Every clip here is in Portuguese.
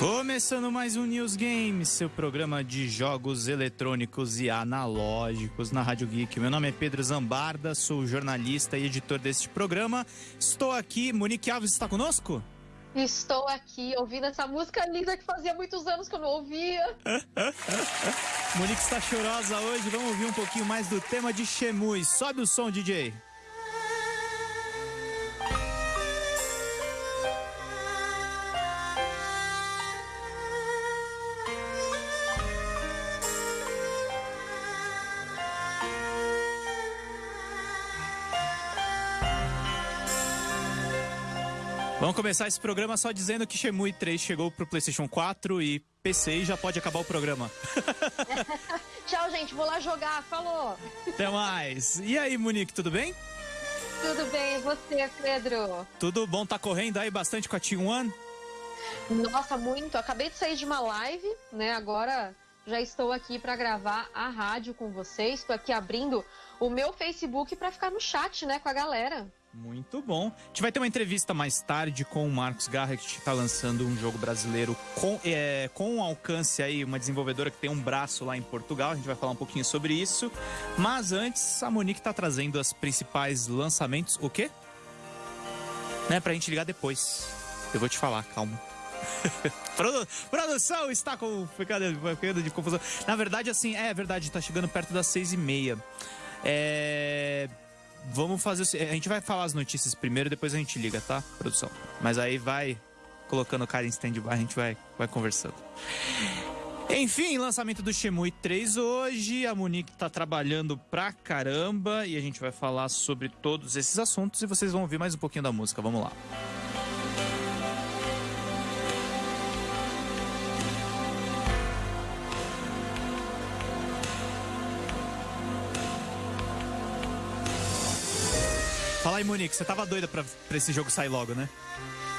Começando mais um News Games, seu programa de jogos eletrônicos e analógicos na Rádio Geek. Meu nome é Pedro Zambarda, sou jornalista e editor deste programa. Estou aqui, Monique Alves está conosco? Estou aqui ouvindo essa música linda que fazia muitos anos que eu não ouvia. Monique está chorosa hoje, vamos ouvir um pouquinho mais do tema de Shemui. Sobe o som, DJ. Vamos começar esse programa só dizendo que Shemui 3 chegou pro PlayStation 4 e PC e já pode acabar o programa. Tchau, gente. Vou lá jogar. Falou. Até mais. E aí, Monique, tudo bem? Tudo bem. E você, Pedro? Tudo bom? Tá correndo aí bastante com a T1? Nossa, muito. Acabei de sair de uma live, né? Agora já estou aqui para gravar a rádio com vocês. Estou aqui abrindo o meu Facebook para ficar no chat, né, com a galera. Muito bom. A gente vai ter uma entrevista mais tarde com o Marcos Garra, que está lançando um jogo brasileiro com, é, com alcance aí, uma desenvolvedora que tem um braço lá em Portugal. A gente vai falar um pouquinho sobre isso. Mas antes, a Monique está trazendo as principais lançamentos. O quê? Né, pra gente ligar depois. Eu vou te falar, calma. Produ produção está com ficando de confusão. Na verdade, assim, é verdade, está chegando perto das seis e meia. É vamos fazer. A gente vai falar as notícias primeiro, depois a gente liga, tá, produção? Mas aí vai colocando o cara em stand-by, a gente vai, vai conversando. Enfim, lançamento do Shemui 3 hoje. A Monique tá trabalhando pra caramba e a gente vai falar sobre todos esses assuntos e vocês vão ouvir mais um pouquinho da música. Vamos lá. Fala aí, Monique, você tava doida pra, pra esse jogo sair logo, né?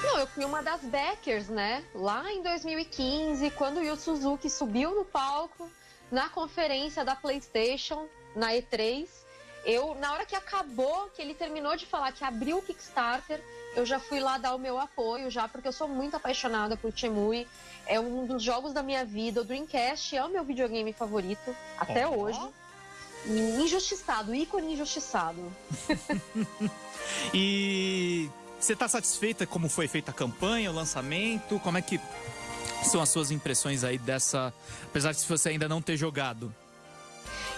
Não, eu fui uma das backers, né? Lá em 2015, quando o Yu Suzuki subiu no palco na conferência da PlayStation, na E3, eu, na hora que acabou, que ele terminou de falar que abriu o Kickstarter, eu já fui lá dar o meu apoio, já, porque eu sou muito apaixonada por Chemui. É um dos jogos da minha vida. O Dreamcast é o meu videogame favorito, até oh. hoje. Injustiçado, ícone injustiçado. e você está satisfeita como foi feita a campanha, o lançamento? Como é que são as suas impressões aí dessa, apesar de você ainda não ter jogado?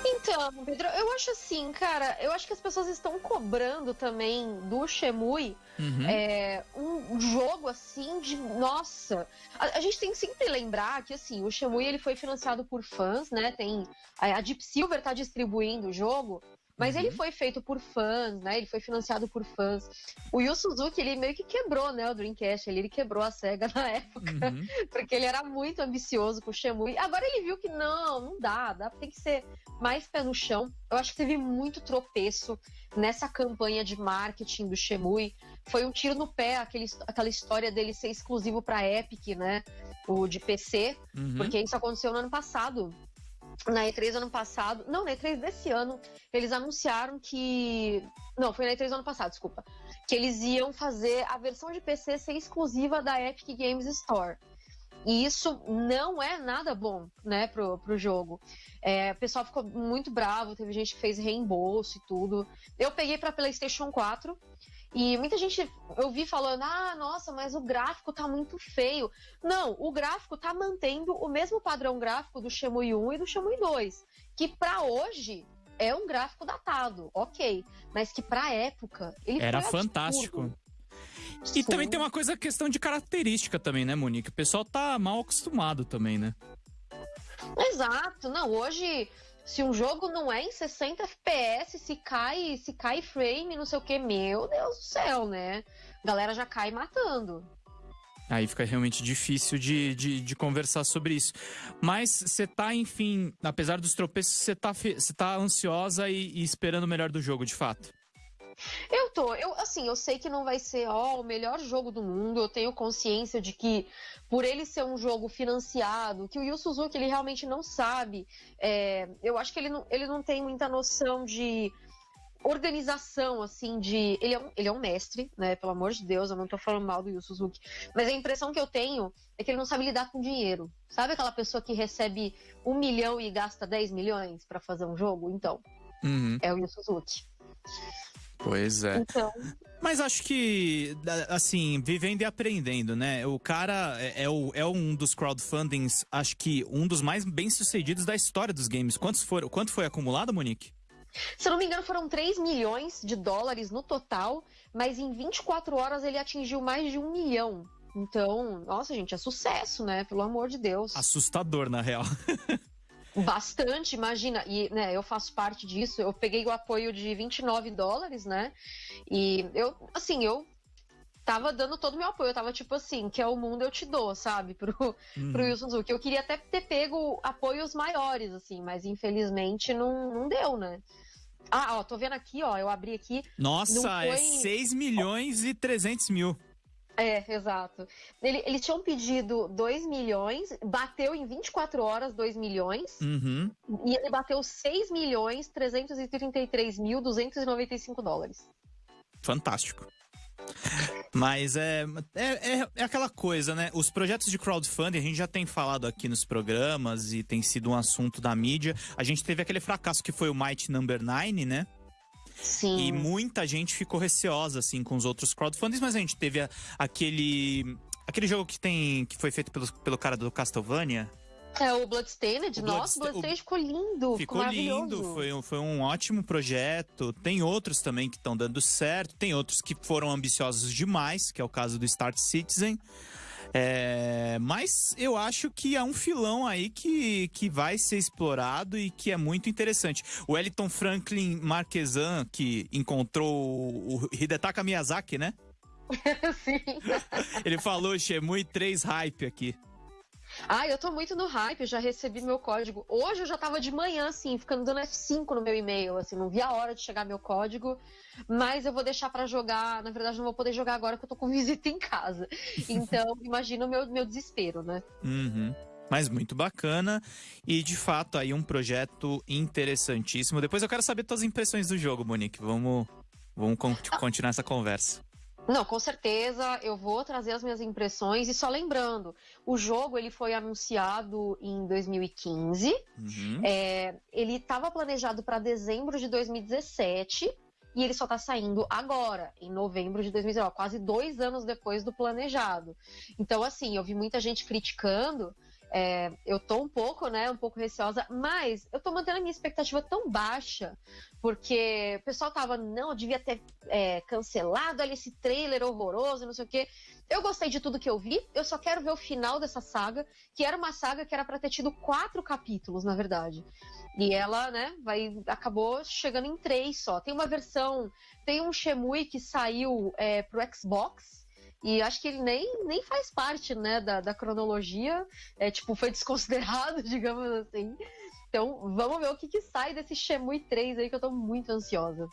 Então, Pedro, eu acho assim, cara, eu acho que as pessoas estão cobrando também do Shemui uhum. é, um jogo assim de. Nossa! A, a, gente tem que sempre lembrar que assim, o Shemui ele foi financiado por fãs, né? Tem. A, a Deep Silver tá distribuindo o jogo. Mas uhum. ele foi feito por fãs, né? Ele foi financiado por fãs. O Yu Suzuki, ele meio que quebrou, né, o Dreamcast. Ele, ele quebrou a SEGA na época, uhum. porque ele era muito ambicioso com o Shenmue. Agora ele viu que não, não dá, dá, tem que ser mais pé no chão. Eu acho que teve muito tropeço nessa campanha de marketing do Shenmue. Foi um tiro no pé aquele, aquela história dele ser exclusivo para Epic, né? O de PC, uhum. porque isso aconteceu no ano passado na E3 ano passado, não, na E3 desse ano, eles anunciaram que. Não, foi na E3 ano passado, desculpa. Que eles iam fazer a versão de PC ser exclusiva da Epic Games Store. E isso não é nada bom, né, pro, pro jogo. É, o pessoal ficou muito bravo, teve gente que fez reembolso e tudo. Eu peguei pra PlayStation 4 e muita gente eu vi falando: ah, nossa, mas o gráfico tá muito feio. Não, o gráfico tá mantendo o mesmo padrão gráfico do Shenmue 1 e do Shenmue 2, que para hoje é um gráfico datado, ok, mas que pra época ele era fantástico. E Sim. também tem uma coisa, questão de característica também, né, Monique? O pessoal tá mal acostumado também, né? Exato. Não, hoje se um jogo não é em 60 FPS, se cai, se cai frame, não sei o que, meu Deus do céu, né? A galera já cai matando. Aí fica realmente difícil de, de, de conversar sobre isso. Mas você tá, enfim, apesar dos tropeços, você tá, tá ansiosa e, e esperando o melhor do jogo, de fato. Eu tô, eu assim, eu sei que não vai ser ó, o melhor jogo do mundo, eu tenho consciência de que por ele ser um jogo financiado, que o Yu Suzuki ele realmente não sabe, é, eu acho que ele não, ele não tem muita noção de organização, assim, de. Ele é, um, ele é um mestre, né? Pelo amor de Deus, eu não tô falando mal do Yu Suzuki. Mas a impressão que eu tenho é que ele não sabe lidar com dinheiro. Sabe aquela pessoa que recebe um milhão e gasta 10 milhões para fazer um jogo? Então, uhum. é o Yu Suzuki. Pois é. Então... Mas acho que, assim, vivendo e aprendendo, né? O cara é, é, o, é um dos crowdfundings, acho que um dos mais bem-sucedidos da história dos games. Quantos foram, quanto foi acumulado, Monique? Se eu não me engano, foram 3 milhões de dólares no total, mas em 24 horas ele atingiu mais de um milhão. Então, nossa, gente, é sucesso, né? Pelo amor de Deus. Assustador, na real. Bastante, imagina. E né, eu faço parte disso. Eu peguei o apoio de 29 dólares, né? E eu, assim, eu tava dando todo o meu apoio. Eu tava tipo assim, que é o mundo eu te dou, sabe? Pro, uhum. pro Wilson Zuki. Eu queria até ter pego apoios maiores, assim, mas infelizmente não, não deu, né? Ah, ó, tô vendo aqui, ó, eu abri aqui. Nossa, foi... é 6 milhões e 300 mil. É, exato. Ele, eles tinham pedido 2 milhões, bateu em 24 horas 2 milhões, uhum. e ele bateu 6 milhões 333 mil 295 dólares. Fantástico. Mas é, é, é, é, aquela coisa, né? Os projetos de crowdfunding, a gente já tem falado aqui nos programas e tem sido um assunto da mídia. A gente teve aquele fracasso que foi o Might Number 9, né? Sim. E muita gente ficou receosa, assim, com os outros crowdfundings, mas a gente teve a, aquele. Aquele jogo que tem. que foi feito pelo, pelo cara do Castlevania. É o Bloodstained. O Nossa, o Bloodstained ficou lindo. Ficou lindo, foi, um, foi um ótimo projeto. Tem outros também que estão dando certo. Tem outros que foram ambiciosos demais, que é o caso do Start Citizen. É, mas eu acho que é um filão aí que, que vai ser explorado e que é muito interessante. O Wellington Franklin Marquesan, que encontrou o Hidetaka Miyazaki, né? Sim. Ele falou Shemui 3 hype aqui. Ah, eu tô muito no hype, eu já recebi meu código. Hoje eu já tava de manhã, assim, ficando dando F5 no meu e-mail, assim, não vi a hora de chegar meu código, mas eu vou deixar para jogar, na verdade não vou poder jogar agora que eu tô com visita em casa. Então, imagina o meu, meu desespero, né? Uhum. Mas muito bacana e de fato aí um projeto interessantíssimo. Depois eu quero saber tuas impressões do jogo, Monique. Vamos, vamos ah. continuar essa conversa. Não, com certeza eu vou trazer as minhas impressões e só lembrando, o jogo ele foi anunciado em 2015, uhum. é, ele estava planejado para dezembro de 2017 e ele só está saindo agora, em novembro de 2019, quase dois anos depois do planejado. Então, assim, eu vi muita gente criticando é, eu tô um pouco, né, um pouco receosa, mas eu tô mantendo a minha expectativa tão baixa, porque o pessoal tava, não, devia ter é, cancelado ali esse trailer horroroso, não sei o quê. Eu gostei de tudo que eu vi, eu só quero ver o final dessa saga, que era uma saga que era para ter tido quatro capítulos, na verdade. E ela, né, vai, acabou chegando em três só. Tem uma versão, tem um Shemui que saiu é, pro Xbox, e acho que ele nem, nem faz parte, né, da, da cronologia. É, tipo, foi desconsiderado, digamos assim. Então, vamos ver o que, que sai desse Shemui 3 aí, que eu tô muito ansiosa.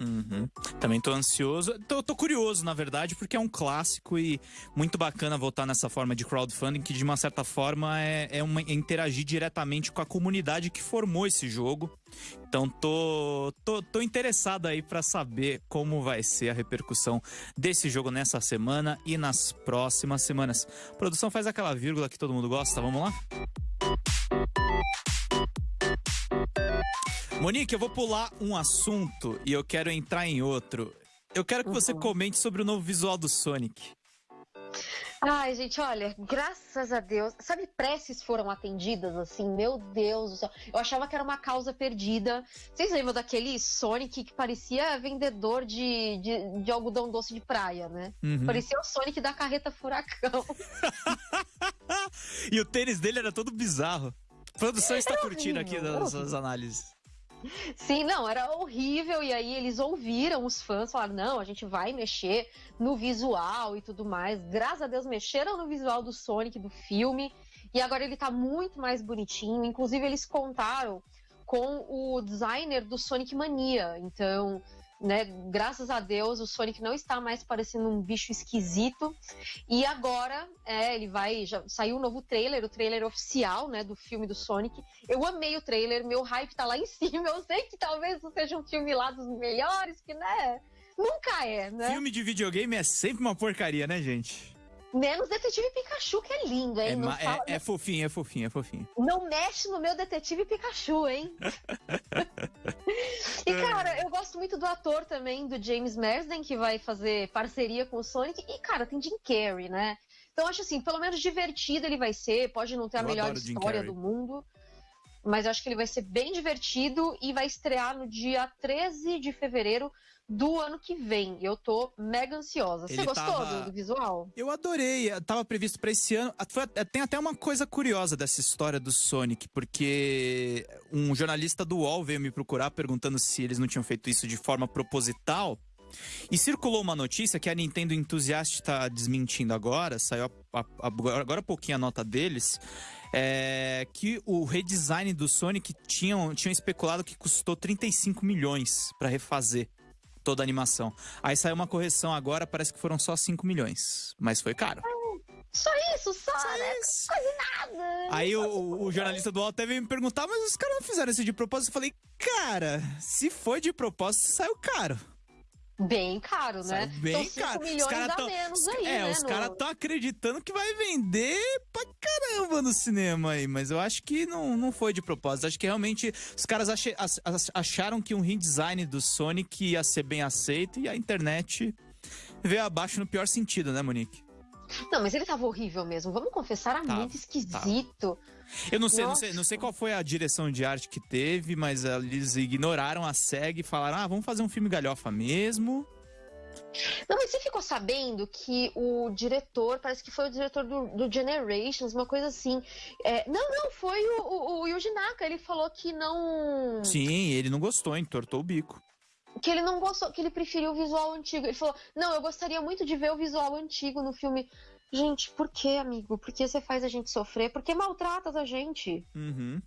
Uhum. Também tô ansioso. Tô, tô, curioso, na verdade, porque é um clássico e muito bacana voltar nessa forma de crowdfunding, que de uma certa forma é, é, uma, é interagir diretamente com a comunidade que formou esse jogo. Então tô, tô, tô interessado aí para saber como vai ser a repercussão desse jogo nessa semana e nas próximas semanas. A produção faz aquela vírgula que todo mundo gosta, vamos lá? Monique, eu vou pular um assunto e eu quero entrar em outro. Eu quero que você uhum. comente sobre o novo visual do Sonic. Ai, gente, olha, graças a Deus. Sabe, preces foram atendidas, assim, meu Deus do céu. Eu achava que era uma causa perdida. Vocês lembram daquele Sonic que parecia vendedor de, de, de algodão doce de praia, né? Uhum. Parecia o Sonic da carreta furacão. e o tênis dele era todo bizarro. A produção está curtindo aqui das suas análises. Sim, não, era horrível. E aí eles ouviram os fãs falar: não, a gente vai mexer no visual e tudo mais. Graças a Deus mexeram no visual do Sonic do filme. E agora ele tá muito mais bonitinho. Inclusive, eles contaram com o designer do Sonic Mania. Então, né? Graças a Deus, o Sonic não está mais parecendo um bicho esquisito. E agora, é, ele vai. Já saiu um novo trailer, o trailer oficial, né, do filme do Sonic. Eu amei o trailer, meu hype tá lá em cima. Eu sei que talvez seja um filme lá dos melhores, que, né? Nunca é, né? Filme de videogame é sempre uma porcaria, né, gente? Menos Detetive Pikachu, que é lindo, hein? É, fala... é, é fofinho, é fofinho, é fofinho. Não mexe no meu Detetive Pikachu, hein? e, cara, eu gosto muito do ator também, do James Marsden, que vai fazer parceria com o Sonic. E, cara, tem Jim Carrey, né? Então, acho assim, pelo menos divertido ele vai ser. Pode não ter a eu melhor história do mundo. Mas eu acho que ele vai ser bem divertido e vai estrear no dia 13 de fevereiro do ano que vem. Eu tô mega ansiosa. Você gostou tava... do, visual? Eu adorei. Tava previsto para esse ano. Tem até uma coisa curiosa dessa história do Sonic, porque um jornalista do UOL veio me procurar perguntando se eles não tinham feito isso de forma proposital. E circulou uma notícia que a Nintendo Enthusiast está desmentindo agora, saiu a, a, a, agora há pouquinho a nota deles, é, que o redesign do Sonic tinham, tinham especulado que custou 35 milhões para refazer toda a animação. Aí saiu uma correção agora, parece que foram só 5 milhões. Mas foi caro. Só isso, só, só né? Isso. Quase nada. Aí o, o, jornalista do UOL até veio me perguntar, mas os caras não fizeram isso de propósito. Eu falei, cara, se foi de propósito, saiu caro. Bem caro, né? Bem então, caro. milhões os cara tão, menos aí, É, né, os no... caras estão acreditando que vai vender pra caramba no cinema aí, mas eu acho que não, não foi de propósito. Acho que realmente os caras ach, acharam que um redesign do Sonic ia ser bem aceito e a internet veio abaixo no pior sentido, né, Monique? Não, mas ele tava horrível mesmo. Vamos confessar, era muito esquisito. Eu não sei, não sei, não sei qual foi a direção de arte que teve, mas eles ignoraram a SEG e falaram: ah, vamos fazer um filme galhofa mesmo. Não, mas você ficou sabendo que o diretor, parece que foi o diretor do, do Generations, uma coisa assim. É, não, não, foi o, o, o Yuji Naka, ele falou que não. Sim, ele não gostou, entortou o bico que ele não gostou, que ele preferiu o visual antigo. Ele falou: Não, eu gostaria muito de ver o visual antigo no filme. Gente, por que, amigo? Por que você faz a gente sofrer? Por que maltratas a gente? Uhum.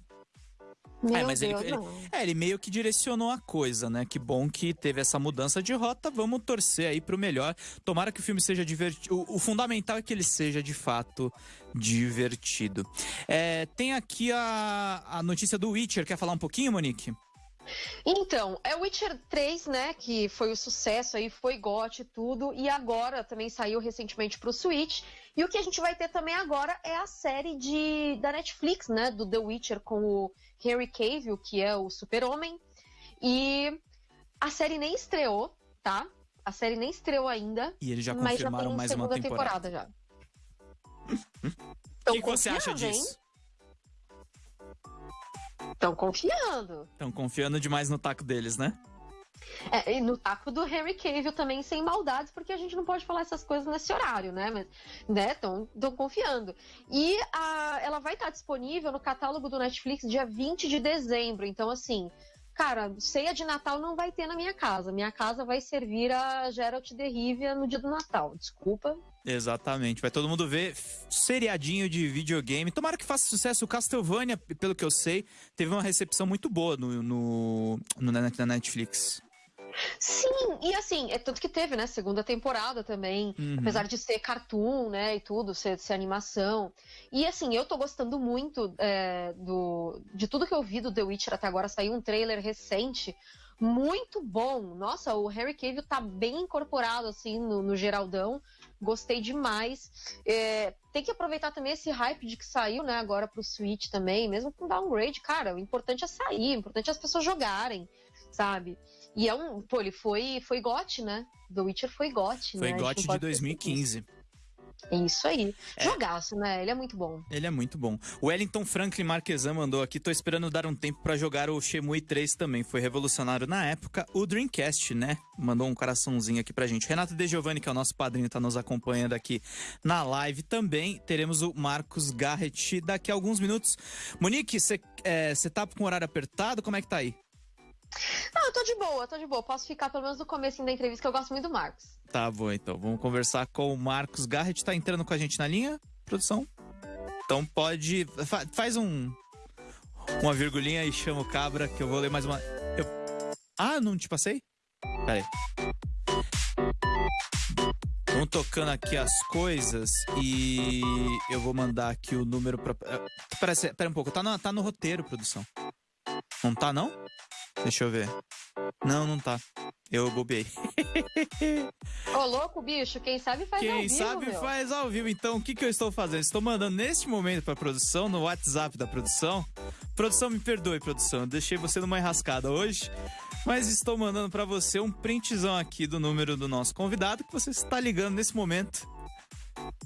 Meu é, mas Deus, ele, ele, é, ele meio que direcionou a coisa, né? Que bom que teve essa mudança de rota. Vamos torcer aí pro melhor. Tomara que o filme seja divertido. O, o, fundamental é que ele seja de fato divertido. É, tem aqui a, a notícia do Witcher. Quer falar um pouquinho, Monique? Então, é o Witcher 3, né, que foi o sucesso aí, foi GOT e tudo, e agora também saiu recentemente pro Switch. E o que a gente vai ter também agora é a série de da Netflix, né, do The Witcher com o Henry Cavill, que é o Super-Homem. E a série nem estreou, tá? A série nem estreou ainda. E eles já confirmaram mas já mais uma temporada. temporada já. O que, que você acha disso? Estão confiando. Estão confiando demais no taco deles, né? É, e no taco do Henry Cavill também, sem maldades, porque a gente não pode falar essas coisas nesse horário, né? Mas, né, estão confiando. E a, ela vai estar disponível no catálogo do Netflix dia 20 de dezembro. Então, assim, cara, ceia de Natal não vai ter na minha casa. Minha casa vai servir a Geralt de Rivia no dia do Natal. Desculpa. Exatamente. Vai todo mundo ver seriadinho de videogame. Tomara que faça sucesso. O Castlevania, pelo que eu sei, teve uma recepção muito boa no, no, no na Netflix. Sim, e assim, é tanto que teve, né, segunda temporada também, uhum. apesar de ser cartoon, né, e tudo, ser, ser animação. E assim, eu tô gostando muito é, do, de tudo que eu vi do The Witcher até agora. Saiu um trailer recente, muito bom. Nossa, o Harry Cavill tá bem incorporado, assim, no, no Geraldão. Gostei demais. É, tem que aproveitar também esse hype de que saiu, né, agora pro Switch também, mesmo com downgrade, cara, o importante é sair, o importante é as pessoas jogarem, sabe? E é um. Pô, ele foi, foi GOT, né? The Witcher foi GOT, foi né? Foi GOT de 2015. Isso aí. É. Jogaço, né? Ele é muito bom. Ele é muito bom. O Wellington Franklin Marquesan mandou aqui, tô esperando dar um tempo para jogar o Shemui 3 também. Foi revolucionário na época. O Dreamcast, né? Mandou um coraçãozinho aqui pra gente. Renato De Giovanni, que é o nosso padrinho, tá nos acompanhando aqui na live também. Teremos o Marcos Garrett daqui a alguns minutos. Monique, você é, tá com o horário apertado? Como é que tá aí? Não, eu tô de boa, tô de boa. Posso ficar pelo menos no começo da entrevista, que eu gosto muito do Marcos. Tá bom, então. Vamos conversar com o Marcos Garrett. Tá entrando com a gente na linha, produção? Então pode. Faz um. Uma virgulinha e chama o cabra, que eu vou ler mais uma. Eu... Ah, não te passei? Pera aí. Vamos tocando aqui as coisas e eu vou mandar aqui o número pra. Eh, parece, pera um pouco, tá tá no roteiro, produção. Não tá, não? Deixa eu ver. Não, não tá. Eu bobeei. Ô, louco, bicho, quem sabe faz quem ao vivo. Quem sabe meu. faz ao vivo. Então, o que, que eu estou fazendo? Estou mandando neste momento pra produção, no WhatsApp da produção. Produção, me perdoe, produção. Eu deixei você numa enrascada hoje. Mas estou mandando para você um printzão aqui do número do nosso convidado que você está ligando nesse momento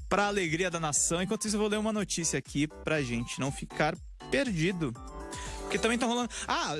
para alegria da nação. Enquanto isso, eu vou ler uma notícia aqui pra gente não ficar perdido. Porque também tá rolando. Ah,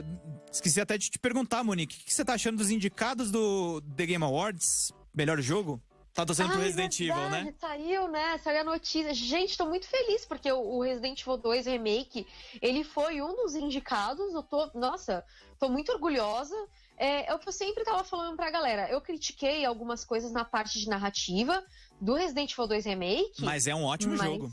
esqueci até de te perguntar, Monique. O que você tá achando dos indicados do The Game Awards? Melhor jogo? Tá torcendo pro Resident verdade, Evil, né? Saiu, né? Saiu a notícia. Gente, tô muito feliz porque o Resident Evil 2 Remake, ele foi um dos indicados. Eu tô, nossa, tô muito orgulhosa. É, é o que eu sempre tava falando pra galera. Eu critiquei algumas coisas na parte de narrativa do Resident Evil 2 Remake. Mas é um ótimo mas... jogo.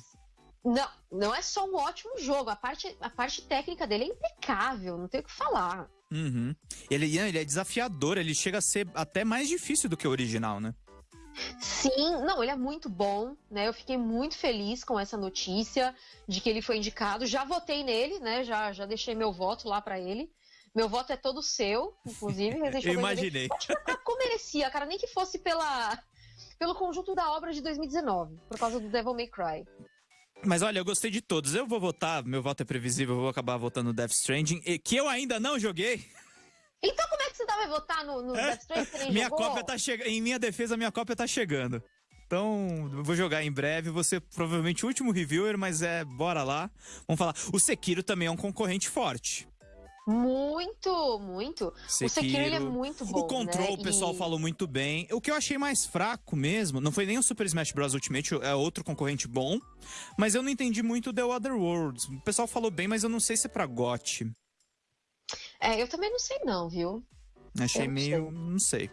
Não, não é só um ótimo jogo. A parte, a parte técnica dele é impecável, não tem o que falar. Uhum. Ele, ele é desafiador, ele chega a ser até mais difícil do que o original, né? Sim, não, ele é muito bom, né? Eu fiquei muito feliz com essa notícia de que ele foi indicado. Já votei nele, né? Já, já deixei meu voto lá para ele. Meu voto é todo seu, inclusive. Eu imaginei. Acho que a merecia, cara, nem que fosse pela, pelo conjunto da obra de 2019, por causa do Devil May Cry. Mas olha, eu gostei de todos. Eu vou votar, meu voto é previsível, eu vou acabar votando Death Stranding, que eu ainda não joguei. Então como é que você vai votar no, no é? Death Stranding? minha jogou? cópia tá chegando. Em minha defesa, minha cópia tá chegando. Então, eu vou jogar em breve. Você provavelmente o último reviewer, mas é, bora lá. Vamos falar. O Sekiro também é um concorrente forte. Muito, muito. Sekiro, o Sekiro ele é muito bom. O Control, né? o pessoal e... falou muito bem. O que eu achei mais fraco mesmo, não foi nem o Super Smash Bros. Ultimate, é outro concorrente bom. Mas eu não entendi muito The Other Worlds. O pessoal falou bem, mas eu não sei se é pra GOT. É, eu também não sei não, viu? Achei meio. Sei. Não sei.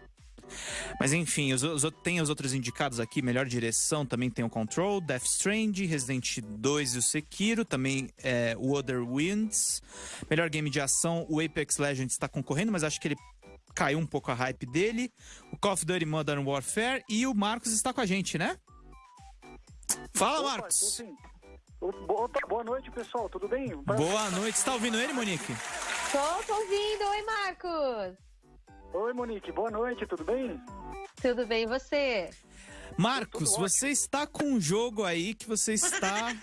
Mas enfim, os, os, tem os outros indicados aqui, melhor direção, também tem o Control, Death Strand, Resident 2 e o Sekiro, também é, o Other Winds. Melhor game de ação, o Apex Legends está concorrendo, mas acho que ele caiu um pouco a hype dele. O Call of Duty Modern Warfare e o Marcos está com a gente, né? Fala, Opa, Marcos! Boa noite, pessoal, tudo bem? Boa noite, está ouvindo ele, Monique? Tô, tô ouvindo, oi Marcos! Oi, Monique, boa noite, tudo bem? Tudo bem, e você? Marcos, você está com um jogo aí que você está.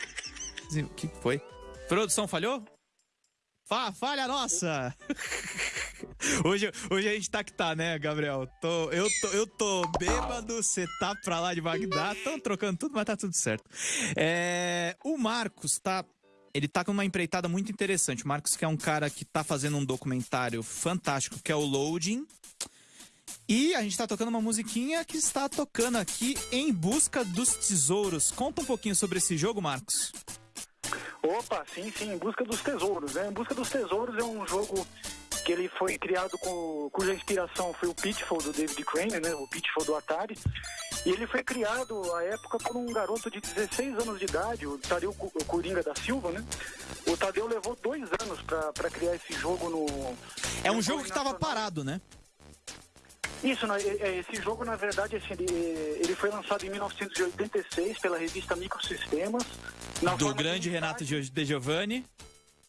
O que foi? Produção falhou? Fa falha nossa! hoje, hoje a gente tá que tá, né, Gabriel? Tô, eu, tô, eu tô bêbado, você tá pra lá de Bagdá, tão trocando tudo, mas tá tudo certo. É, o Marcos tá ele tá com uma empreitada muito interessante. O Marcos, que é um cara que tá fazendo um documentário fantástico, que é o Loading. E a gente tá tocando uma musiquinha que está tocando aqui em busca dos tesouros. Conta um pouquinho sobre esse jogo, Marcos. Opa, sim, sim, em busca dos tesouros. Né? Em busca dos tesouros é um jogo que ele foi criado com, cuja inspiração foi o Pitfall do David Crane, né? O Pitfall do Atari. E ele foi criado à época por um garoto de 16 anos de idade, o Tadeu Coringa da Silva, né? O Tadeu levou dois anos para criar esse jogo no. É um jogo que estava parado, né? Isso, né? esse jogo, na verdade, assim, ele, ele foi lançado em 1986 pela revista Microsistemas. Do grande Renato De Giovanni.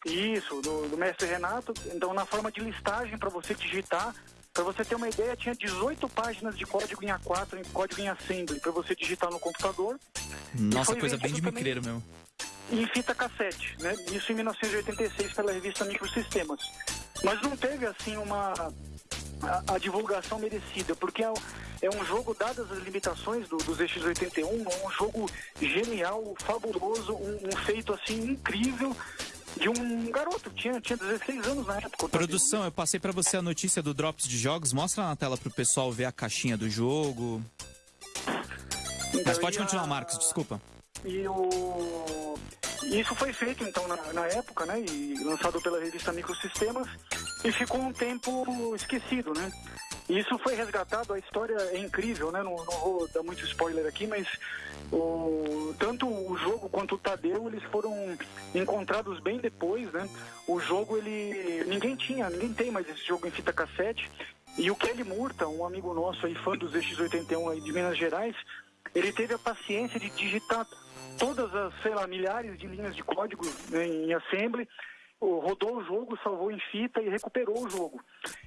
Isso, do, do mestre Renato. Então, na forma de listagem para você digitar para você ter uma ideia, tinha 18 páginas de código em A4, em código em Assembly, para você digitar no computador. Nossa, coisa bem de micreiro mesmo. Em fita cassete, né? Isso em 1986 pela revista Microsistemas. Mas não teve, assim, uma... A, a divulgação merecida, porque é, é, um jogo, dadas as limitações do, dos X81, um jogo genial, fabuloso, um, um feito, assim, incrível, de um garoto, tinha, tinha 16 anos na época. Produção, eu passei para você a notícia do Drops de Jogos. Mostra na tela pro pessoal ver a caixinha do jogo. Então, Mas pode continuar, a... Marcos, desculpa. E o... Isso foi feito então na, na, época, né? E lançado pela revista Microsistemas e ficou um tempo esquecido, né? Isso foi resgatado, a história é incrível, né? Não, não vou dar muito spoiler aqui, mas o, tanto o jogo quanto o Tadeu, eles foram encontrados bem depois, né? O jogo, ele... Ninguém tinha, ninguém tem mais esse jogo em fita cassete. E o Kelly Murta, um amigo nosso aí, fã dos X81 aí de Minas Gerais, ele teve a paciência de digitar todas as, sei lá, milhares de linhas de código né, em assembly rodou o jogo, salvou em fita e recuperou o jogo.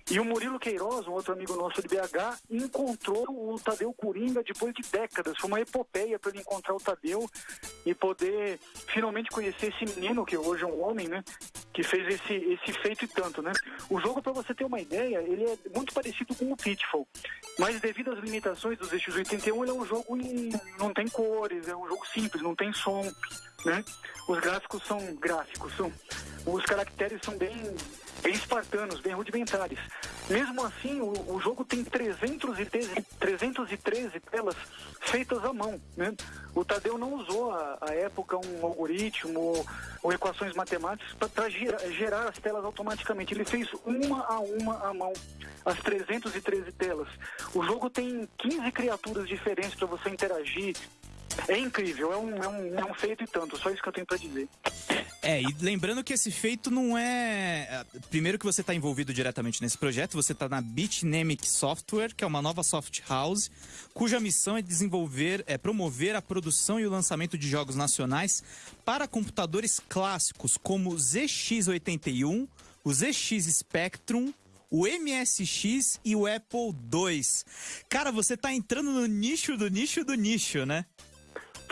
E o Murilo Queiroz, um outro amigo nosso de BH, encontrou o Tadeu Coringa depois de décadas. Foi uma epopeia para ele encontrar o Tadeu e poder finalmente conhecer esse menino, que hoje é um homem, né? Que fez esse, esse feito e tanto, né? O jogo, para você ter uma ideia, ele é muito parecido com o Pitfall. Mas devido às limitações dos X81, ele é um jogo em, não tem cores, é um jogo simples, não tem som, né? Os gráficos são gráficos, são, os caracteres são bem, bem espartanos, bem rudimentares. Mesmo assim, o, o jogo tem 313, 313 telas feitas à mão. Né? O Tadeu não usou, à época, um algoritmo ou equações matemáticas para gerar, gerar as telas automaticamente. Ele fez uma a uma à mão, as 313 telas. O jogo tem 15 criaturas diferentes para você interagir, é incrível, é um, é, um, é um feito e tanto, só isso que eu tenho para dizer. É, e lembrando que esse feito não é. é primeiro que você está envolvido diretamente nesse projeto, você está na Bitnamic Software, que é uma nova soft house, cuja missão é desenvolver, é promover a produção e o lançamento de jogos nacionais para computadores clássicos como o ZX81, o ZX Spectrum, o MSX e o Apple II. Cara, você está entrando no nicho do nicho do nicho, né?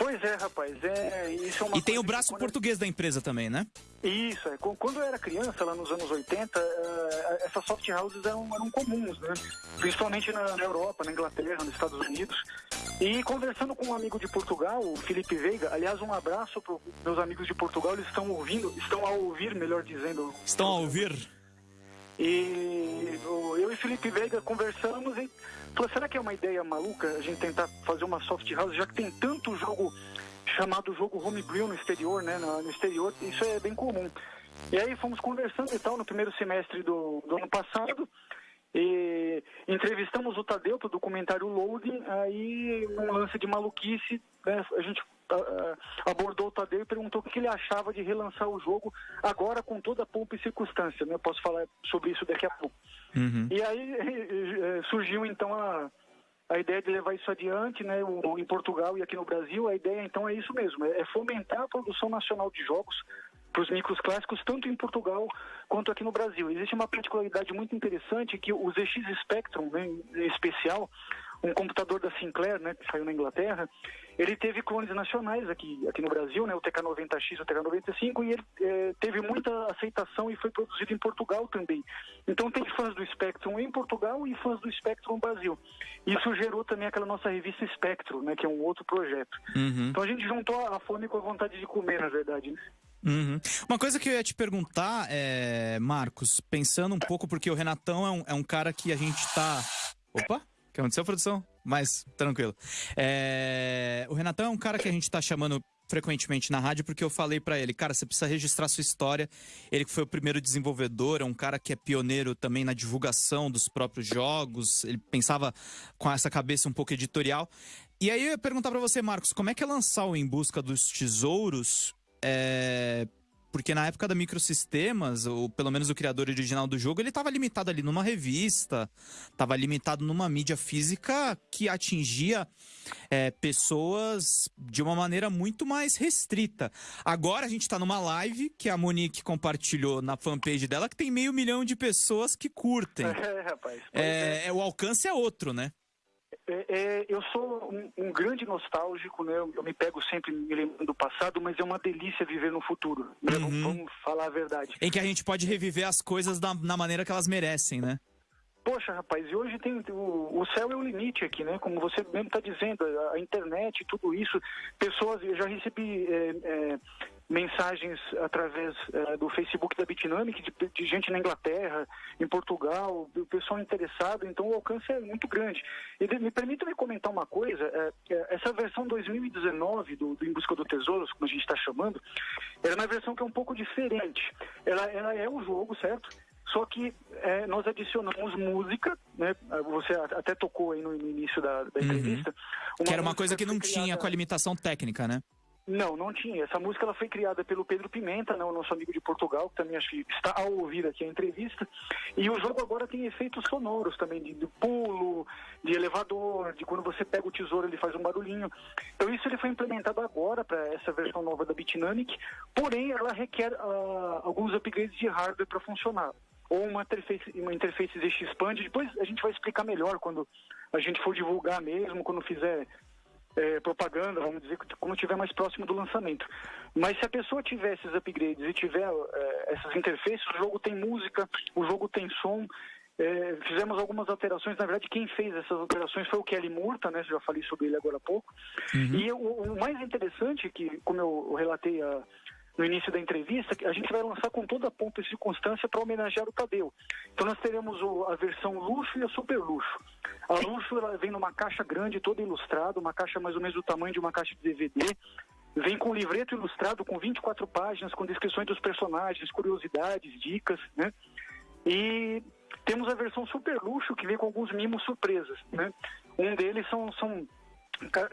Pois é, rapaz. É, isso é uma e tem o braço português da empresa também, né? Isso, é. Quando eu era criança, lá nos anos 80, uh, eh, essas soft houses eram, eram comuns, né? Principalmente na, na, Europa, na Inglaterra, nos Estados Unidos. E conversando com um amigo de Portugal, o Felipe Veiga, aliás, um abraço para meus amigos de Portugal, eles estão ouvindo, estão a ouvir, melhor dizendo. Estão a ouvir? E eu e Felipe Veiga conversamos e falou, será que é uma ideia maluca a gente tentar fazer uma soft house, já que tem tanto jogo chamado jogo homebrew no exterior, né? No, exterior, isso é bem comum. E aí fomos conversando e tal no primeiro semestre do, do ano passado. E entrevistamos o Tadeu para o documentário Loading, aí um lance de maluquice, né, a gente abordou o Tadeu e perguntou o que ele achava de relançar o jogo agora com toda a pompa e circunstância. Né? Eu posso falar sobre isso daqui a pouco. Uhum. E aí eh, surgiu então a, a ideia de levar isso adiante, né, em Portugal e aqui no Brasil, a ideia então é isso mesmo, é fomentar a produção nacional de jogos para os micros clássicos, tanto em Portugal quanto aqui no Brasil. Existe uma particularidade muito interessante que o ZX Spectrum, né, em especial, um computador da Sinclair, né, que saiu na Inglaterra, ele teve clones nacionais aqui, aqui no Brasil, né, o TK90X e o TK95, e ele é, teve muita aceitação e foi produzido em Portugal também. Então tem fãs do Spectrum em Portugal e fãs do Spectrum no Brasil. Isso gerou também aquela nossa revista Spectrum, né, que é um outro projeto. Uhum. Então a gente juntou a fome com a vontade de comer, na verdade. Né? Uhum. Uma coisa que eu ia te perguntar, é, Marcos, pensando um pouco, porque o Renatão é um, é um cara que a gente tá. Opa! Que aconteceu, produção? Mas, tranquilo. É... O Renatão é um cara que a gente tá chamando frequentemente na rádio porque eu falei para ele, cara, você precisa registrar sua história. Ele que foi o primeiro desenvolvedor, é um cara que é pioneiro também na divulgação dos próprios jogos. Ele pensava com essa cabeça um pouco editorial. E aí eu ia perguntar para você, Marcos, como é que é lançar o Em Busca dos Tesouros é, porque na época da Microsistemas, ou pelo menos o criador original do jogo, ele estava limitado ali numa revista, estava limitado numa mídia física que atingia é, pessoas de uma maneira muito mais restrita. Agora a gente está numa live que a Monique compartilhou na fanpage dela, que tem meio milhão de pessoas que curtem. É, rapaz. É, é. O alcance é outro, né? É, é, eu sou um, um, grande nostálgico, né? Eu, eu, me pego sempre me lembrando do passado, mas é uma delícia viver no futuro. Né? Uhum. Vamos falar a verdade. Em que a gente pode reviver as coisas da, na maneira que elas merecem, né? Poxa, rapaz, e hoje tem o, o céu é o limite aqui, né? Como você mesmo está dizendo, a, a, internet, tudo isso, pessoas, eu já recebi é, é, mensagens através é, do Facebook da Bitnamic de, de, gente na Inglaterra, em Portugal, o pessoal interessado, então o alcance é muito grande. E de, me permita me comentar uma coisa, é, essa versão 2019 do, do Em Busca do Tesouro, como a gente está chamando, era uma versão que é um pouco diferente. Ela, ela é um jogo, certo? Só que é, nós adicionamos música, né? Você até tocou aí no, início da, da uhum. entrevista. Uhum. que era uma coisa que não tinha com a limitação técnica, né? Não, não tinha. Essa música ela foi criada pelo Pedro Pimenta, né, o nosso amigo de Portugal, que também acho que está ao ouvir aqui a entrevista. E o jogo agora tem efeitos sonoros também, de, de pulo, de elevador, de quando você pega o tesouro ele faz um barulhinho. Então isso ele foi implementado agora para essa versão nova da Bitnamic, porém ela requer uh, alguns upgrades de hardware para funcionar. Ou uma interface, uma interface ZX-Expand, depois a gente vai explicar melhor quando a gente for divulgar mesmo, quando fizer é, propaganda, vamos dizer, quando estiver mais próximo do lançamento. Mas se a pessoa tiver esses upgrades e tiver é, essas interfaces, o jogo tem música, o jogo tem som. É, fizemos algumas alterações, na verdade quem fez essas alterações foi o Kelly Murta, né? Já falei sobre ele agora há pouco. Uhum. E o, o, mais interessante, que como eu relatei a, no início da entrevista, a gente vai lançar com toda a ponta e circunstância para homenagear o Tadeu. Então nós teremos o, a versão luxo e a super luxo. A luxo ela vem numa caixa grande, toda ilustrada, uma caixa mais ou menos do tamanho de uma caixa de DVD. Vem com livreto ilustrado com 24 páginas, com descrições dos personagens, curiosidades, dicas, né? E temos a versão super luxo que vem com alguns mimos surpresas, né? Um deles são, são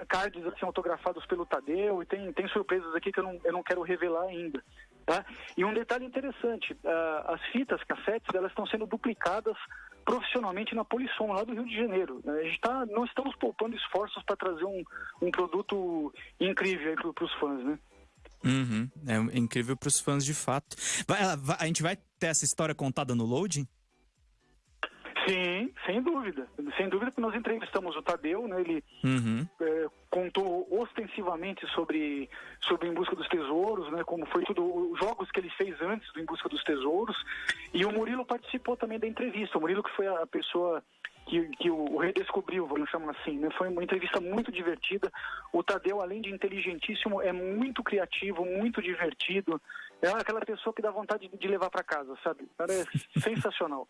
cards assim, autografados pelo Tadeu e tem, tem surpresas aqui que eu não, eu não quero revelar ainda. Tá? E um detalhe interessante, uh, as fitas cassetes elas estão sendo duplicadas profissionalmente na Polisson, lá do Rio de Janeiro. A gente tá, não estamos poupando esforços para trazer um, um produto incrível para os fãs, né? Uhum. É incrível para os fãs de fato. Vai, a gente vai ter essa história contada no loading? Sim, sem dúvida. Sem dúvida que nós entrevistamos o Tadeu, né? Ele uhum. é, contou ostensivamente sobre, sobre Em Busca dos Tesouros, né? Como foi tudo, os jogos que ele fez antes do Em Busca dos Tesouros. E o Murilo participou também da entrevista. O Murilo que foi a pessoa que, que o, redescobriu, vamos chamar assim. Né? Foi uma entrevista muito divertida. O Tadeu, além de inteligentíssimo, é muito criativo, muito divertido. É aquela pessoa que dá vontade de levar para casa, sabe? O cara é sensacional.